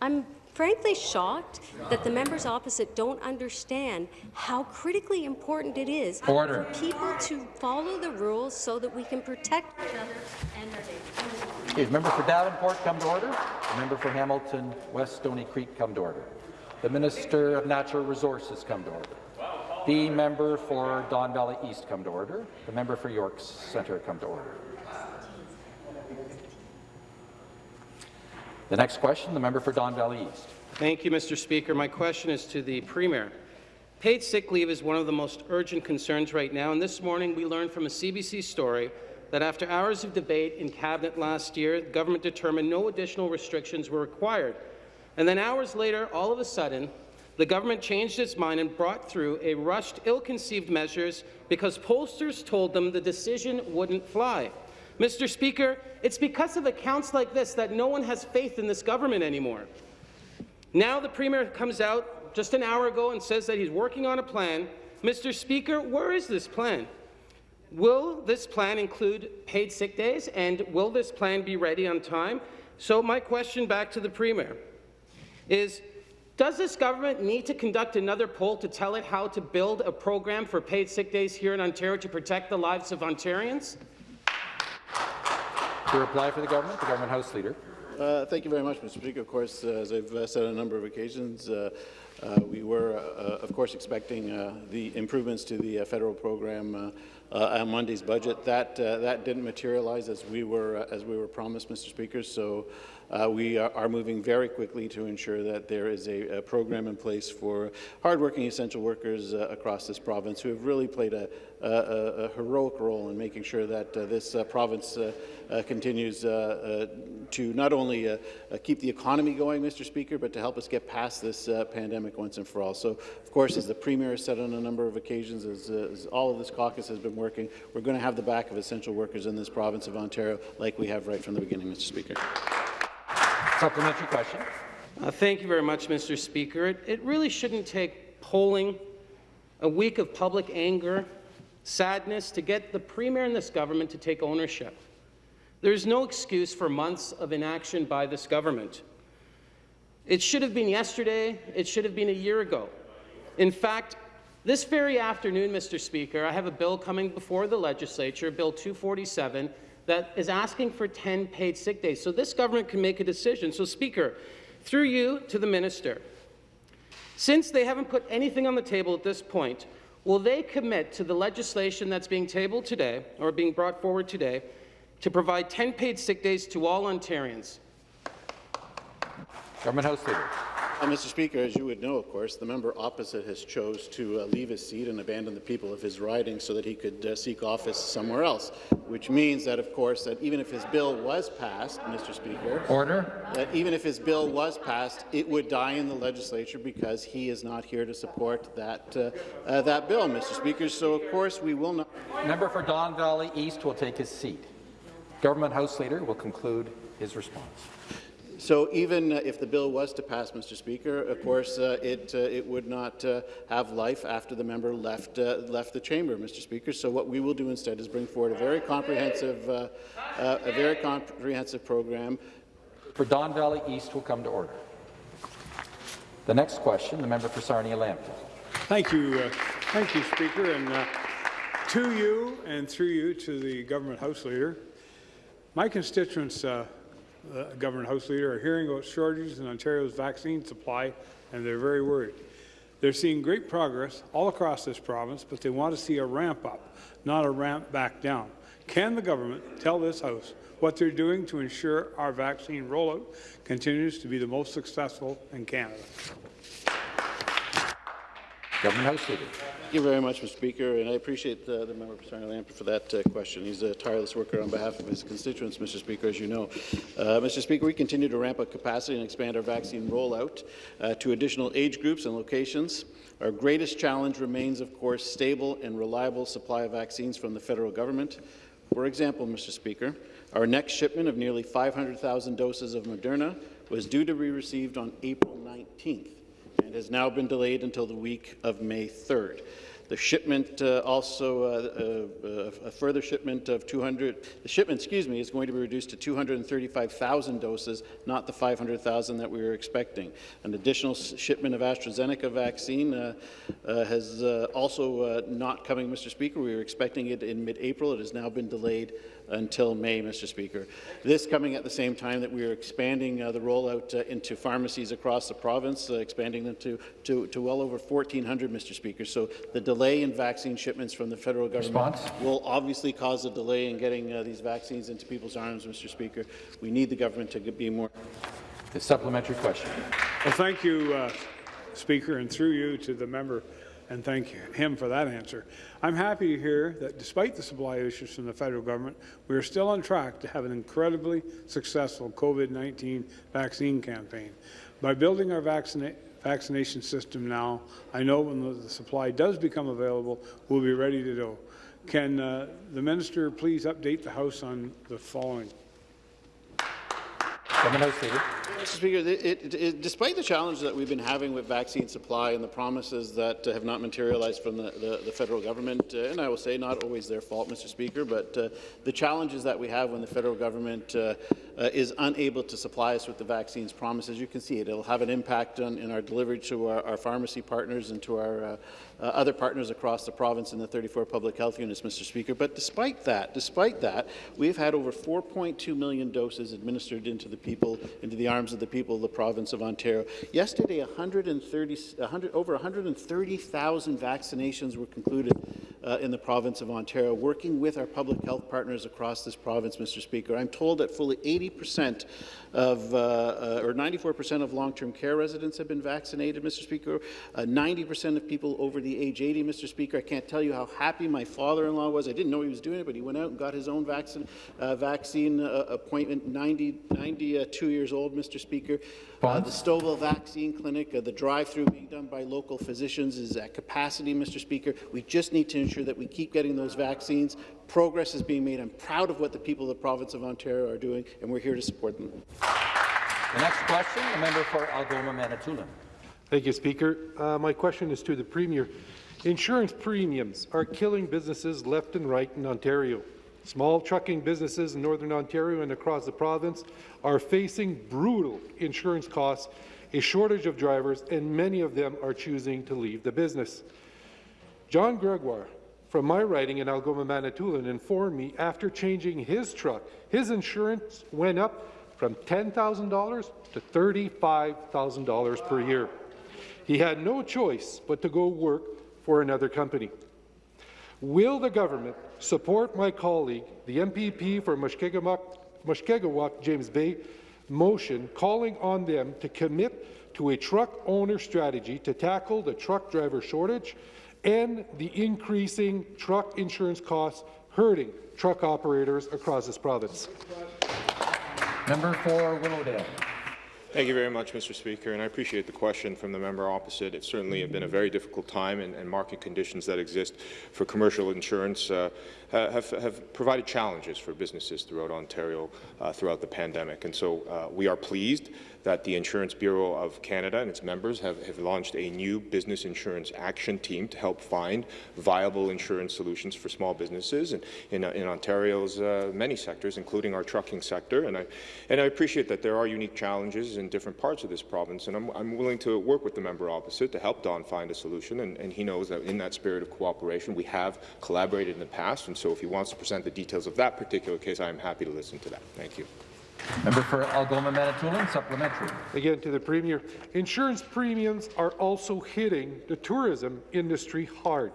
I'm frankly shocked that the members opposite don't understand how critically important it is Order. for people to follow the rules so that we can protect each other and our neighbours. Okay, the member for Davenport come to order. Member for Hamilton West Stoney Creek come to order. The Minister of Natural Resources come to order. The member for Don Valley East come to order. The member for York Centre come to order. The next question, the member for Don Valley East. Thank you, Mr. Speaker. My question is to the Premier. Paid sick leave is one of the most urgent concerns right now, and this morning we learned from a CBC story that after hours of debate in Cabinet last year, the government determined no additional restrictions were required. And then hours later, all of a sudden, the government changed its mind and brought through a rushed, ill-conceived measures because pollsters told them the decision wouldn't fly. Mr. Speaker, it's because of accounts like this that no one has faith in this government anymore. Now the Premier comes out just an hour ago and says that he's working on a plan. Mr. Speaker, where is this plan? Will this plan include paid sick days, and will this plan be ready on time? So my question back to the Premier is, does this government need to conduct another poll to tell it how to build a program for paid sick days here in Ontario to protect the lives of Ontarians? To reply for the government, the government House Leader. Uh, thank you very much, Mr. Speaker. Of course, uh, as I've uh, said on a number of occasions, uh, uh, we were, uh, of course, expecting the improvements to the federal program on Monday's budget. That that didn't materialize as we were as we were promised, Mr. Speaker. So uh, we are, moving very quickly to ensure that there is a, a program in place for hardworking essential workers uh, across this province who have really played a, a, a heroic role in making sure that uh, this uh, province uh, continues to not only keep the economy going, Mr. Speaker, but to help us get past this pandemic once and for all. So, of course, as the Premier has said on a number of occasions, as, as all of this caucus has been working, we're going to have the back of essential workers in this province of Ontario like we have right from the beginning, Mr. Speaker. Supplementary question. Uh, thank you very much, Mr. Speaker. It, it really shouldn't take polling, a week of public anger, sadness to get the Premier and this government to take ownership. There's no excuse for months of inaction by this government. It should have been yesterday. It should have been a year ago. In fact, this very afternoon, Mr. Speaker, I have a bill coming before the legislature, Bill 247, that is asking for 10 paid sick days. So this government can make a decision. So, Speaker, through you to the minister, since they haven't put anything on the table at this point, will they commit to the legislation that's being tabled today, or being brought forward today, to provide 10 paid sick days to all Ontarians? Government House Leader. Uh, Mr. Speaker, as you would know, of course, the member opposite has chose to uh, leave his seat and abandon the people of his riding so that he could uh, seek office somewhere else, which means that, of course, that even if his bill was passed, Mr. Speaker, Order. that even if his bill was passed, it would die in the legislature because he is not here to support that uh, uh, that bill, Mr. Speaker. So, of course, we will not. Member for Don Valley East will take his seat. Government House Leader will conclude his response. So even uh, if the bill was to pass, Mr. Speaker, of course, uh, it uh, it would not uh, have life after the member left uh, left the chamber, Mr. Speaker. So what we will do instead is bring forward a very comprehensive uh, uh, a very comprehensive program. For Don Valley East will come to order. The next question, the member for Sarnia-Lambton. Thank you, uh, thank you, Speaker, and uh, to you and through you to the government house leader. My constituents, uh, government house leader, are hearing about shortages in Ontario's vaccine supply, and they're very worried. They're seeing great progress all across this province, but they want to see a ramp up, not a ramp back down. Can the government tell this House what they're doing to ensure our vaccine rollout continues to be the most successful in Canada? Government House Leader. Thank you very much, Mr. Speaker, and I appreciate the, the member for Sarnia-Lambton for that uh, question. He's a tireless worker on behalf of his constituents, Mr. Speaker, as you know. Uh, Mr. Speaker, we continue to ramp up capacity and expand our vaccine rollout uh, to additional age groups and locations. Our greatest challenge remains, of course, stable and reliable supply of vaccines from the federal government. For example, Mr. Speaker, our next shipment of nearly 500,000 doses of Moderna was due to be received on April 19th and has now been delayed until the week of May 3rd. The shipment uh, also, uh, uh, a further shipment of 200, the shipment, excuse me, is going to be reduced to 235,000 doses, not the 500,000 that we were expecting. An additional shipment of AstraZeneca vaccine uh, uh, has uh, also not coming, Mr. Speaker. We were expecting it in mid-April. It has now been delayed until May, Mr. Speaker. This coming at the same time that we are expanding uh, the rollout uh, into pharmacies across the province, uh, expanding them to, to, to well over 1,400, Mr. Speaker. So the delay in vaccine shipments from the federal government Response? will obviously cause a delay in getting uh, these vaccines into people's arms, Mr. Speaker. We need the government to be more. The supplementary question. Well, thank you, uh, Speaker, and through you to the member, and thank him for that answer. I'm happy to hear that despite the supply issues from the federal government, we are still on track to have an incredibly successful COVID-19 vaccine campaign. By building our vaccina vaccination system now, I know when the, supply does become available, we'll be ready to go. Can uh, the minister please update the House on the following? Mr. Speaker, it, it, it, despite the challenges that we've been having with vaccine supply and the promises that uh, have not materialized from the, the, the federal government, uh, and I will say not always their fault, Mr. Speaker, but uh, the challenges that we have when the federal government uh, uh, is unable to supply us with the vaccines promised, as you can see, it will have an impact on, in our delivery to our, our pharmacy partners and to our uh, uh, other partners across the province in the 34 public health units, Mr. Speaker. But despite that, despite that, we've had over 4.2 million doses administered into the people, into the arms of the people of the province of Ontario. Yesterday, 130, 100, over 130,000 vaccinations were concluded uh, in the province of Ontario, working with our public health partners across this province, Mr. Speaker. I'm told that fully 80 80% of, uh, uh, or 94% of long-term care residents have been vaccinated, Mr. Speaker. Uh, 90% of people over the age 80, Mr. Speaker. I can't tell you how happy my father-in-law was. I didn't know he was doing it, but he went out and got his own vaccine, uh, vaccine uh, appointment, 90, 92 years old, Mr. Speaker. Uh, the Stouffville Vaccine Clinic, uh, the drive-through being done by local physicians is at capacity, Mr. Speaker. We just need to ensure that we keep getting those vaccines. Progress is being made. I'm proud of what the people of the province of Ontario are doing, and we're here to support them. The next question, the member for Algoma Manitoulin. Thank you, Speaker. Uh, my question is to the Premier. Insurance premiums are killing businesses left and right in Ontario. Small trucking businesses in Northern Ontario and across the province are facing brutal insurance costs, a shortage of drivers, and many of them are choosing to leave the business. John Gregoire from my writing in Algoma Manitoulin informed me after changing his truck, his insurance went up from $10,000 to $35,000 per year. He had no choice but to go work for another company. Will the government support my colleague, the MPP for Mushkegowuk, James Bay, motion calling on them to commit to a truck owner strategy to tackle the truck driver shortage and the increasing truck insurance costs hurting truck operators across this province? Member for Willowdale. Thank you very much, Mr. Speaker, and I appreciate the question from the member opposite. It certainly has been a very difficult time, and, and market conditions that exist for commercial insurance uh, have, have, provided challenges for businesses throughout Ontario uh, throughout the pandemic. And so uh, we are pleased that the Insurance Bureau of Canada and its members have, have, launched a new business insurance action team to help find viable insurance solutions for small businesses in, in, in Ontario's uh, many sectors, including our trucking sector. And I, and I appreciate that there are unique challenges in different parts of this province, and I'm, I'm willing to work with the member opposite to help Don find a solution. And, and he knows that in that spirit of cooperation, we have collaborated in the past, and so if he wants to present the details of that particular case, I am happy to listen to that. Thank you. Member for Algoma Manitoulin, supplementary. Again to the Premier. Insurance premiums are also hitting the tourism industry hard.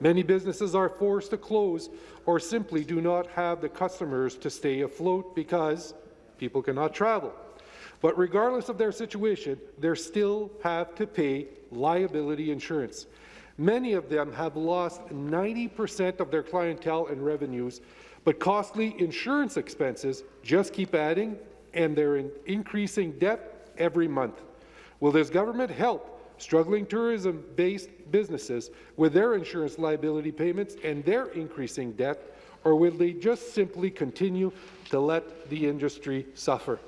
Many businesses are forced to close or simply do not have the customers to stay afloat because people cannot travel. But regardless of their situation, they still have to pay liability insurance. Many of them have lost 90% of their clientele and revenues but costly insurance expenses just keep adding, and they're in increasing debt every month. Will this government help struggling tourism-based businesses with their insurance liability payments and their increasing debt, or will they just simply continue to let the industry suffer?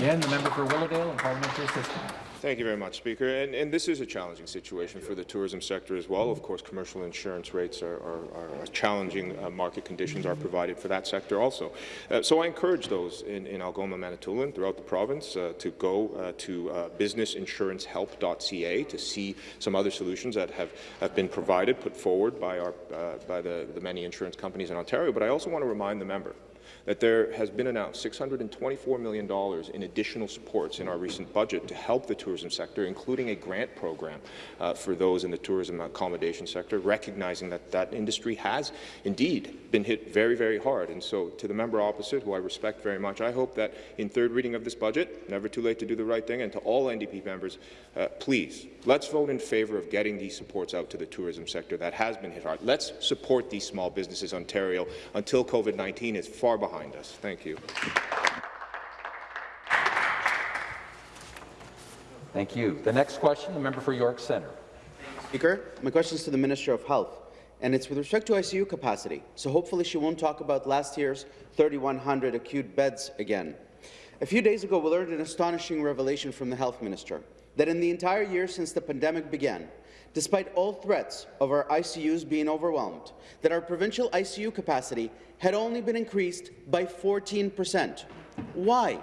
And the member for Willowdale and parliamentary assistant. Thank you very much, Speaker. And, and, this is a challenging situation for the tourism sector as well. Of course, commercial insurance rates are, are, are challenging. Uh, market conditions are provided for that sector also. Uh, so I encourage those in, in Algoma, Manitoulin, throughout the province, uh, to go uh, to uh, businessinsurancehelp.ca to see some other solutions that have, have been provided, put forward by, our, uh, by the, the many insurance companies in Ontario. But I also want to remind the member that there has been announced $624 million in additional supports in our recent budget to help the tourism sector, including a grant program uh, for those in the tourism accommodation sector, recognizing that that industry has indeed been hit very, very hard. And so to the member opposite, who I respect very much, I hope that in third reading of this budget, never too late to do the right thing, and to all NDP members, uh, please, let's vote in favour of getting these supports out to the tourism sector that has been hit hard. Let's support these small businesses, Ontario, until COVID-19 is far behind behind us. Thank you. Thank you. The next question, the member for York Centre. Speaker, my question is to the Minister of Health, and it's with respect to ICU capacity. So hopefully she won't talk about last year's 3,100 acute beds again. A few days ago, we learned an astonishing revelation from the Health Minister, that in the entire year since the pandemic began, despite all threats of our ICUs being overwhelmed, that our provincial ICU capacity had only been increased by 14 percent. Why?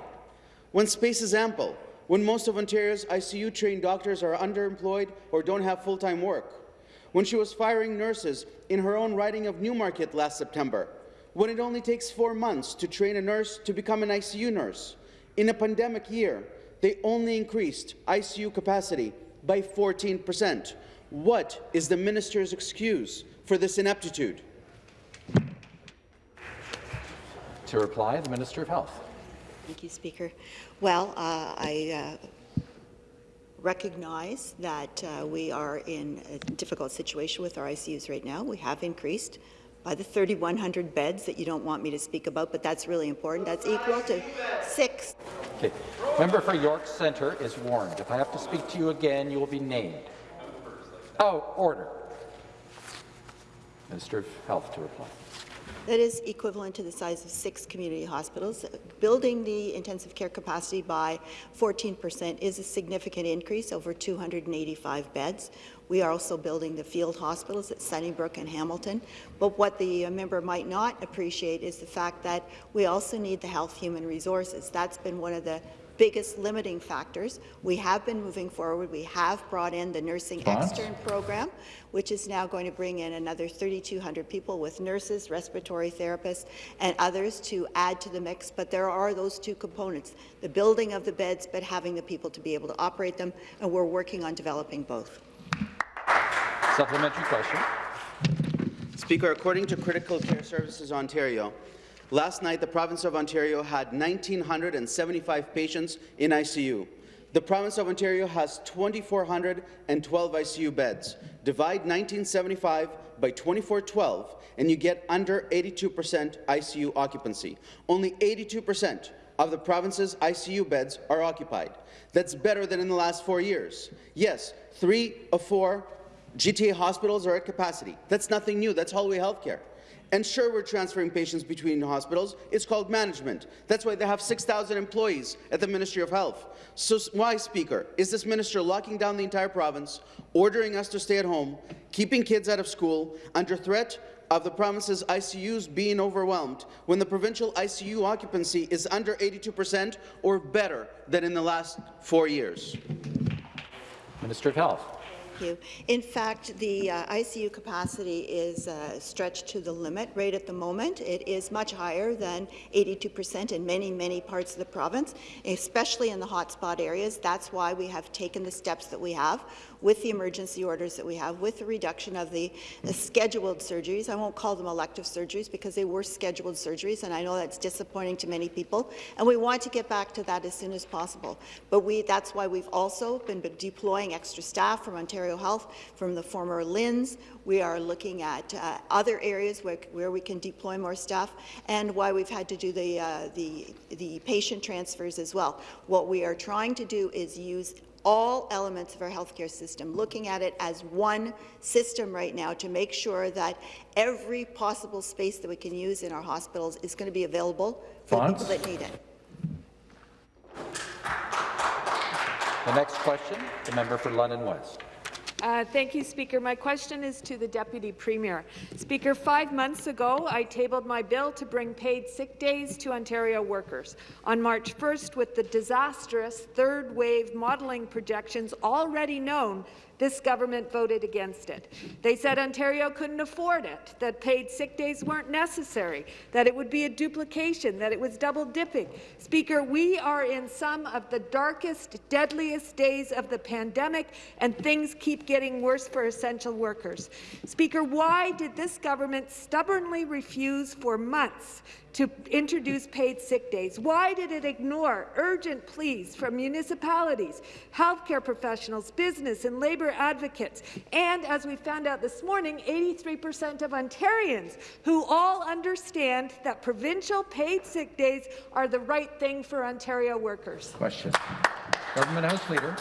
When space is ample, when most of Ontario's ICU-trained doctors are underemployed or don't have full-time work, when she was firing nurses in her own riding of Newmarket last September, when it only takes four months to train a nurse to become an ICU nurse. In a pandemic year, they only increased ICU capacity by 14 percent. What is the minister's excuse for this ineptitude? To reply, the Minister of Health. Thank you, Speaker. Well, uh, I uh, recognize that uh, we are in a difficult situation with our ICUs right now. We have increased by the 3,100 beds that you don't want me to speak about, but that's really important. That's equal to six. Okay. Member for York Centre is warned. If I have to speak to you again, you will be named. Oh, order. Minister of Health to reply. That is equivalent to the size of six community hospitals. Building the intensive care capacity by 14% is a significant increase, over 285 beds. We are also building the field hospitals at Sunnybrook and Hamilton. But what the member might not appreciate is the fact that we also need the health human resources. That's been one of the biggest limiting factors. We have been moving forward. We have brought in the nursing Response? extern program, which is now going to bring in another 3,200 people with nurses, respiratory therapists, and others to add to the mix. But there are those two components, the building of the beds, but having the people to be able to operate them, and we're working on developing both. Supplementary question. Speaker, according to Critical Care Services Ontario, last night the province of Ontario had 1,975 patients in ICU. The province of Ontario has 2,412 ICU beds. Divide 1975 by 2412, and you get under 82% ICU occupancy. Only 82% of the province's ICU beds are occupied. That's better than in the last four years. Yes, three of four GTA hospitals are at capacity. That's nothing new. That's hallway Healthcare. And sure, we're transferring patients between hospitals. It's called management. That's why they have 6,000 employees at the Ministry of Health. So why, Speaker, is this minister locking down the entire province, ordering us to stay at home, keeping kids out of school, under threat of the province's ICUs being overwhelmed, when the provincial ICU occupancy is under 82% or better than in the last four years? Minister of Health. You. In fact, the uh, ICU capacity is uh, stretched to the limit right at the moment. It is much higher than 82% in many, many parts of the province, especially in the hotspot areas. That's why we have taken the steps that we have with the emergency orders that we have, with the reduction of the, the scheduled surgeries. I won't call them elective surgeries because they were scheduled surgeries, and I know that's disappointing to many people. And we want to get back to that as soon as possible. But we, that's why we've also been deploying extra staff from Ontario Health, from the former LHINs. We are looking at uh, other areas where, where we can deploy more staff, and why we've had to do the, uh, the, the patient transfers as well. What we are trying to do is use all elements of our healthcare system, looking at it as one system right now to make sure that every possible space that we can use in our hospitals is going to be available for the people that need it. The next question, the member for London West. Uh, thank you, Speaker. My question is to the Deputy Premier. Speaker, five months ago, I tabled my bill to bring paid sick days to Ontario workers. On March 1st, with the disastrous third wave modelling projections already known, this government voted against it. They said Ontario couldn't afford it, that paid sick days weren't necessary, that it would be a duplication, that it was double dipping. Speaker, we are in some of the darkest, deadliest days of the pandemic, and things keep getting worse for essential workers. Speaker, why did this government stubbornly refuse for months to introduce paid sick days? Why did it ignore urgent pleas from municipalities, healthcare professionals, business and labour advocates, and, as we found out this morning, 83% of Ontarians who all understand that provincial paid sick days are the right thing for Ontario workers? Question. Government House Leader.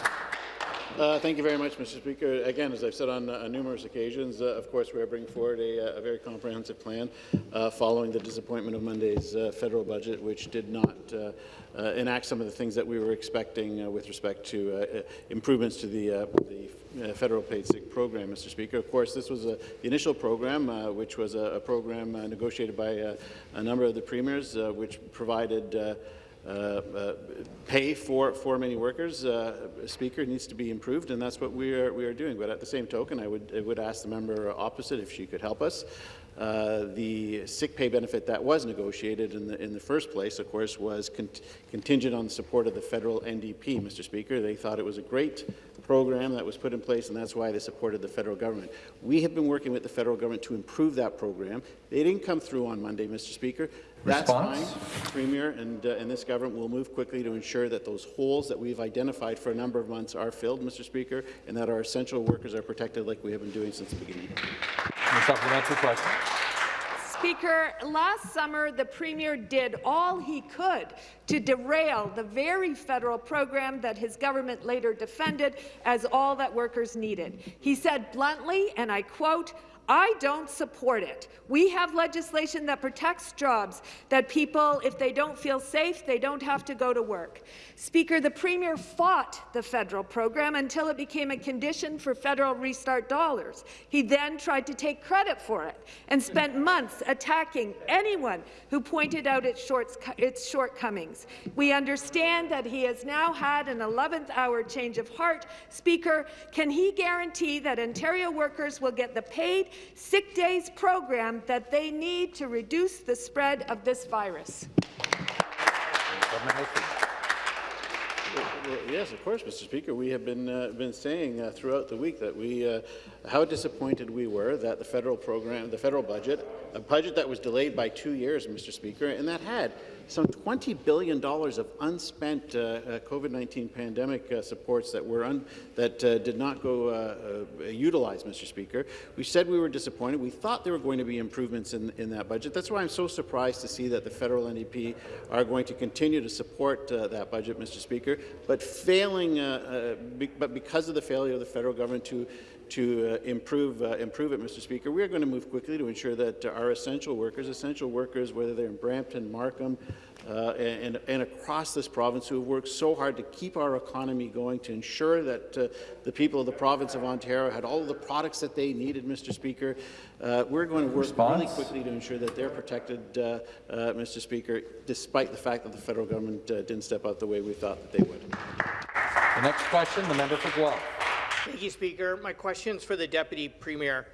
Uh, thank you very much, Mr. Speaker. Again, as I've said on uh, numerous occasions, uh, of course, we are bringing forward a, uh, a very comprehensive plan uh, following the disappointment of Monday's uh, federal budget, which did not enact some of the things that we were expecting with respect to improvements to the, the federal paid sick program, Mr. Speaker. Of course, this was a, the initial program, which was a, a program negotiated by a number of the premiers, which provided pay for, for many workers, uh, Speaker, needs to be improved, and that's what we are, we are doing. But at the same token, I would, I would ask the member opposite if she could help us. Uh, the sick pay benefit that was negotiated in the, in the first place, of course, was con contingent on the support of the federal NDP, Mr. Speaker. They thought it was a great program that was put in place, and that's why they supported the federal government. We have been working with the federal government to improve that program. They didn't come through on Monday, Mr. Speaker. That's Response? fine, Premier, and, uh, and this government will move quickly to ensure that those holes that we've identified for a number of months are filled, Mr. Speaker, and that our essential workers are protected like we have been doing since the beginning. A supplementary question. Speaker, last summer the Premier did all he could to derail the very federal program that his government later defended as all that workers needed. He said bluntly, and I quote, I don't support it. We have legislation that protects jobs, that people, if they don't feel safe, they don't have to go to work. Speaker, the Premier fought the federal program until it became a condition for federal restart dollars. He then tried to take credit for it and spent months attacking anyone who pointed out its, shorts, its shortcomings. We understand that he has now had an 11th hour change of heart. Speaker, can he guarantee that Ontario workers will get the paid sick days program that they need to reduce the spread of this virus? Yes, of course, Mr. Speaker. We have been uh, been saying uh, throughout the week that we uh, how disappointed we were that the federal program, the federal budget, a budget that was delayed by two years, Mr. Speaker, and that had some $20 billion of unspent uh, uh, COVID-19 pandemic uh, supports that were that did not go utilized, Mr. Speaker. We said we were disappointed. We thought there were going to be improvements in, in that budget. That's why I'm so surprised to see that the federal NDP are going to continue to support that budget, Mr. Speaker, but failing, be but because of the failure of the federal government to to uh, improve, uh, improve it, Mr. Speaker. We are going to move quickly to ensure that our essential workers, essential workers, whether they're in Brampton, Markham, uh, and, and, across this province who have worked so hard to keep our economy going, to ensure that uh, the people of the province of Ontario had all the products that they needed, Mr. Speaker. Uh, we're going to work Response? really quickly to ensure that they're protected, uh, Mr. Speaker, despite the fact that the federal government didn't step out the way we thought that they would. The next question, the member for Guelph. Thank you, Speaker. My question is for the Deputy Premier.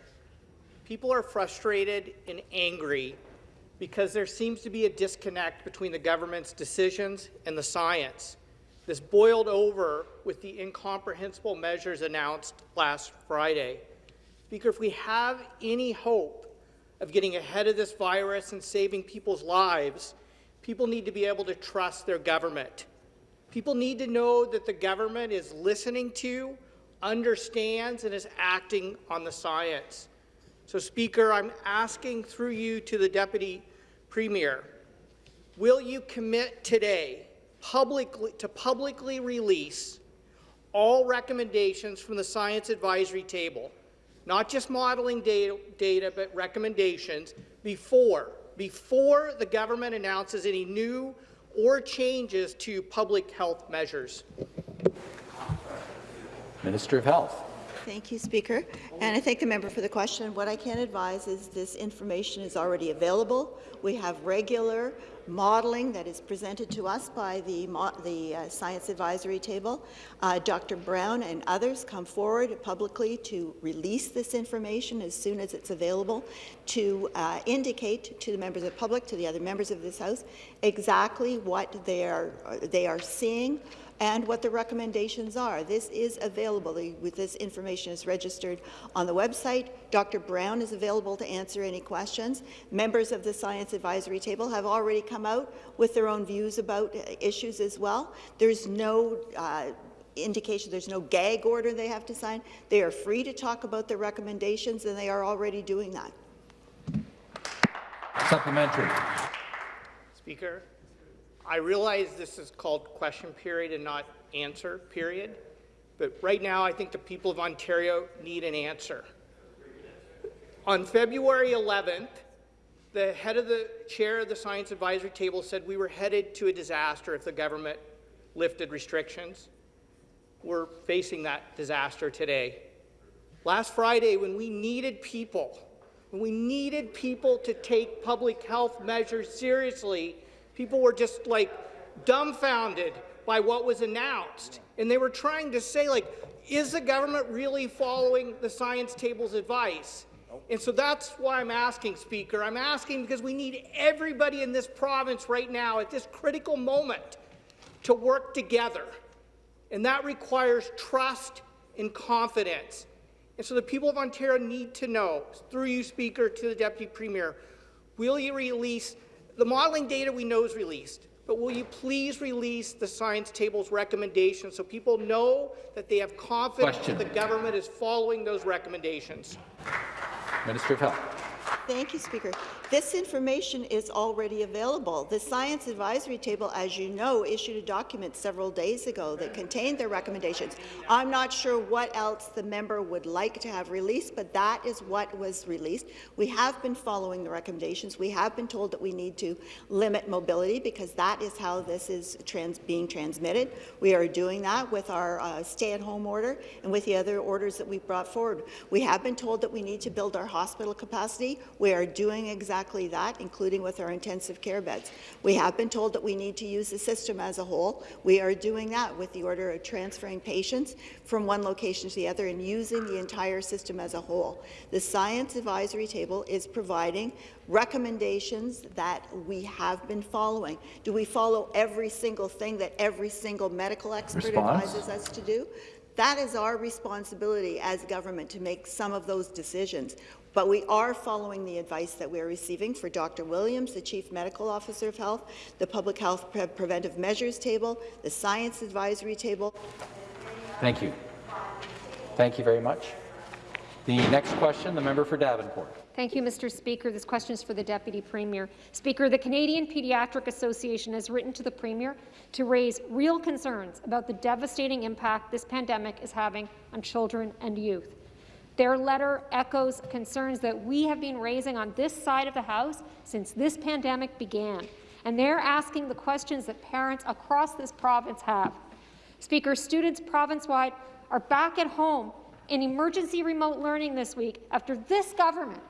People are frustrated and angry because there seems to be a disconnect between the government's decisions and the science. This boiled over with the incomprehensible measures announced last Friday. Speaker, if we have any hope of getting ahead of this virus and saving people's lives, people need to be able to trust their government. People need to know that the government is listening to, understands, and is acting on the science. So, Speaker, I'm asking through you to the Deputy Premier, will you commit today publicly, to publicly release all recommendations from the Science Advisory Table, not just modeling data, data but recommendations, before, before the government announces any new or changes to public health measures? Minister of Health. Thank you, Speaker. And I thank the member for the question. What I can advise is this information is already available. We have regular modelling that is presented to us by the, the uh, Science Advisory Table. Uh, Dr. Brown and others come forward publicly to release this information as soon as it's available to uh, indicate to the members of the public, to the other members of this House, exactly what they are, they are seeing and what the recommendations are. This is available. With this information is registered on the website. Dr. Brown is available to answer any questions. Members of the Science Advisory Table have already come out with their own views about uh, issues as well. There's no uh, indication there's no gag order they have to sign. They are free to talk about their recommendations, and they are already doing that. Supplementary. Speaker, I realize this is called question period and not answer period, but right now I think the people of Ontario need an answer. On February 11th, the head of the chair of the Science Advisory Table said we were headed to a disaster if the government lifted restrictions. We're facing that disaster today. Last Friday, when we needed people, when we needed people to take public health measures seriously, People were just like dumbfounded by what was announced. And they were trying to say, like, is the government really following the science table's advice? And so that's why I'm asking, Speaker. I'm asking because we need everybody in this province right now at this critical moment to work together. And that requires trust and confidence. And so the people of Ontario need to know, through you, Speaker, to the Deputy Premier, will you release, the modelling data we know is released, but will you please release the science table's recommendations so people know that they have confidence Question. that the government is following those recommendations? Minister of Health. Thank you, Speaker. This information is already available. The Science Advisory Table, as you know, issued a document several days ago that contained their recommendations. I'm not sure what else the member would like to have released, but that is what was released. We have been following the recommendations. We have been told that we need to limit mobility because that is how this is trans being transmitted. We are doing that with our uh, stay-at-home order and with the other orders that we've brought forward. We have been told that we need to build our hospital capacity. We are doing exactly that, including with our intensive care beds. We have been told that we need to use the system as a whole. We are doing that with the order of transferring patients from one location to the other and using the entire system as a whole. The Science Advisory Table is providing recommendations that we have been following. Do we follow every single thing that every single medical expert Response. advises us to do? That is our responsibility as government to make some of those decisions. But we are following the advice that we are receiving for Dr. Williams, the Chief Medical Officer of Health, the Public Health Pre Preventive Measures Table, the Science Advisory Table. Thank you. Thank you very much. The next question, the member for Davenport. Thank you, Mr. Speaker. This question is for the Deputy Premier. Speaker, the Canadian Pediatric Association has written to the Premier to raise real concerns about the devastating impact this pandemic is having on children and youth. Their letter echoes concerns that we have been raising on this side of the House since this pandemic began, and they're asking the questions that parents across this province have. Speaker, students province-wide are back at home in emergency remote learning this week after this government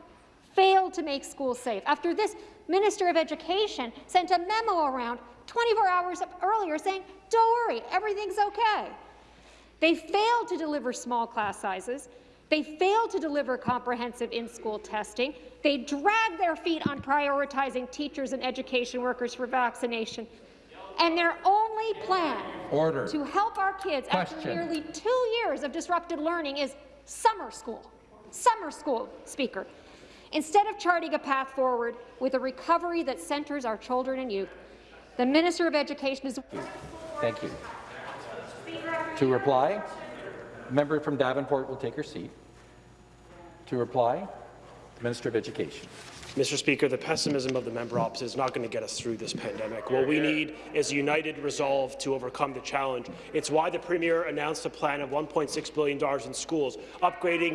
failed to make schools safe, after this Minister of Education sent a memo around 24 hours earlier saying, don't worry, everything's okay. They failed to deliver small class sizes. They failed to deliver comprehensive in-school testing. They dragged their feet on prioritizing teachers and education workers for vaccination. And their only plan Order. to help our kids after nearly two years of disrupted learning is summer school. Summer school, Speaker. Instead of charting a path forward with a recovery that centres our children and youth, the Minister of Education is Thank you. To reply, member from Davenport will take her seat. To reply, the Minister of Education. Mr. Speaker, the pessimism of the member opposite is not going to get us through this pandemic. What we need is a united resolve to overcome the challenge. It's why the Premier announced a plan of $1.6 billion in schools, upgrading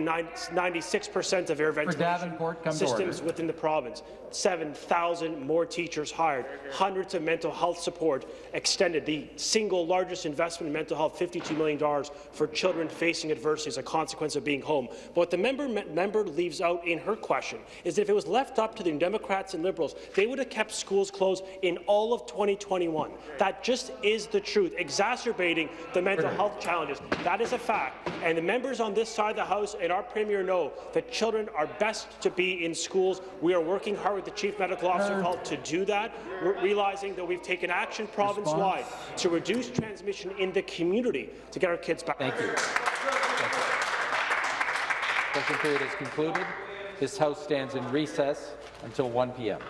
96 percent of air ventilation Davenport, come to systems within the province, 7,000 more teachers hired, hundreds of mental health support extended, the single largest investment in mental health, $52 million for children facing adversity as a consequence of being home. But what the member, member leaves out in her question is that if it was left up to the Democrats and Liberals, they would have kept schools closed in all of 2021. That just is the truth, exacerbating the mental health challenges. That is a fact. And the members on this side of the House and our Premier know that children are best to be in schools. We are working hard with the Chief Medical Officer of Health to do that, We're realizing that we've taken action province-wide to reduce transmission in the community to get our kids back. Thank you. Question period is concluded. This House stands in recess until 1 p.m.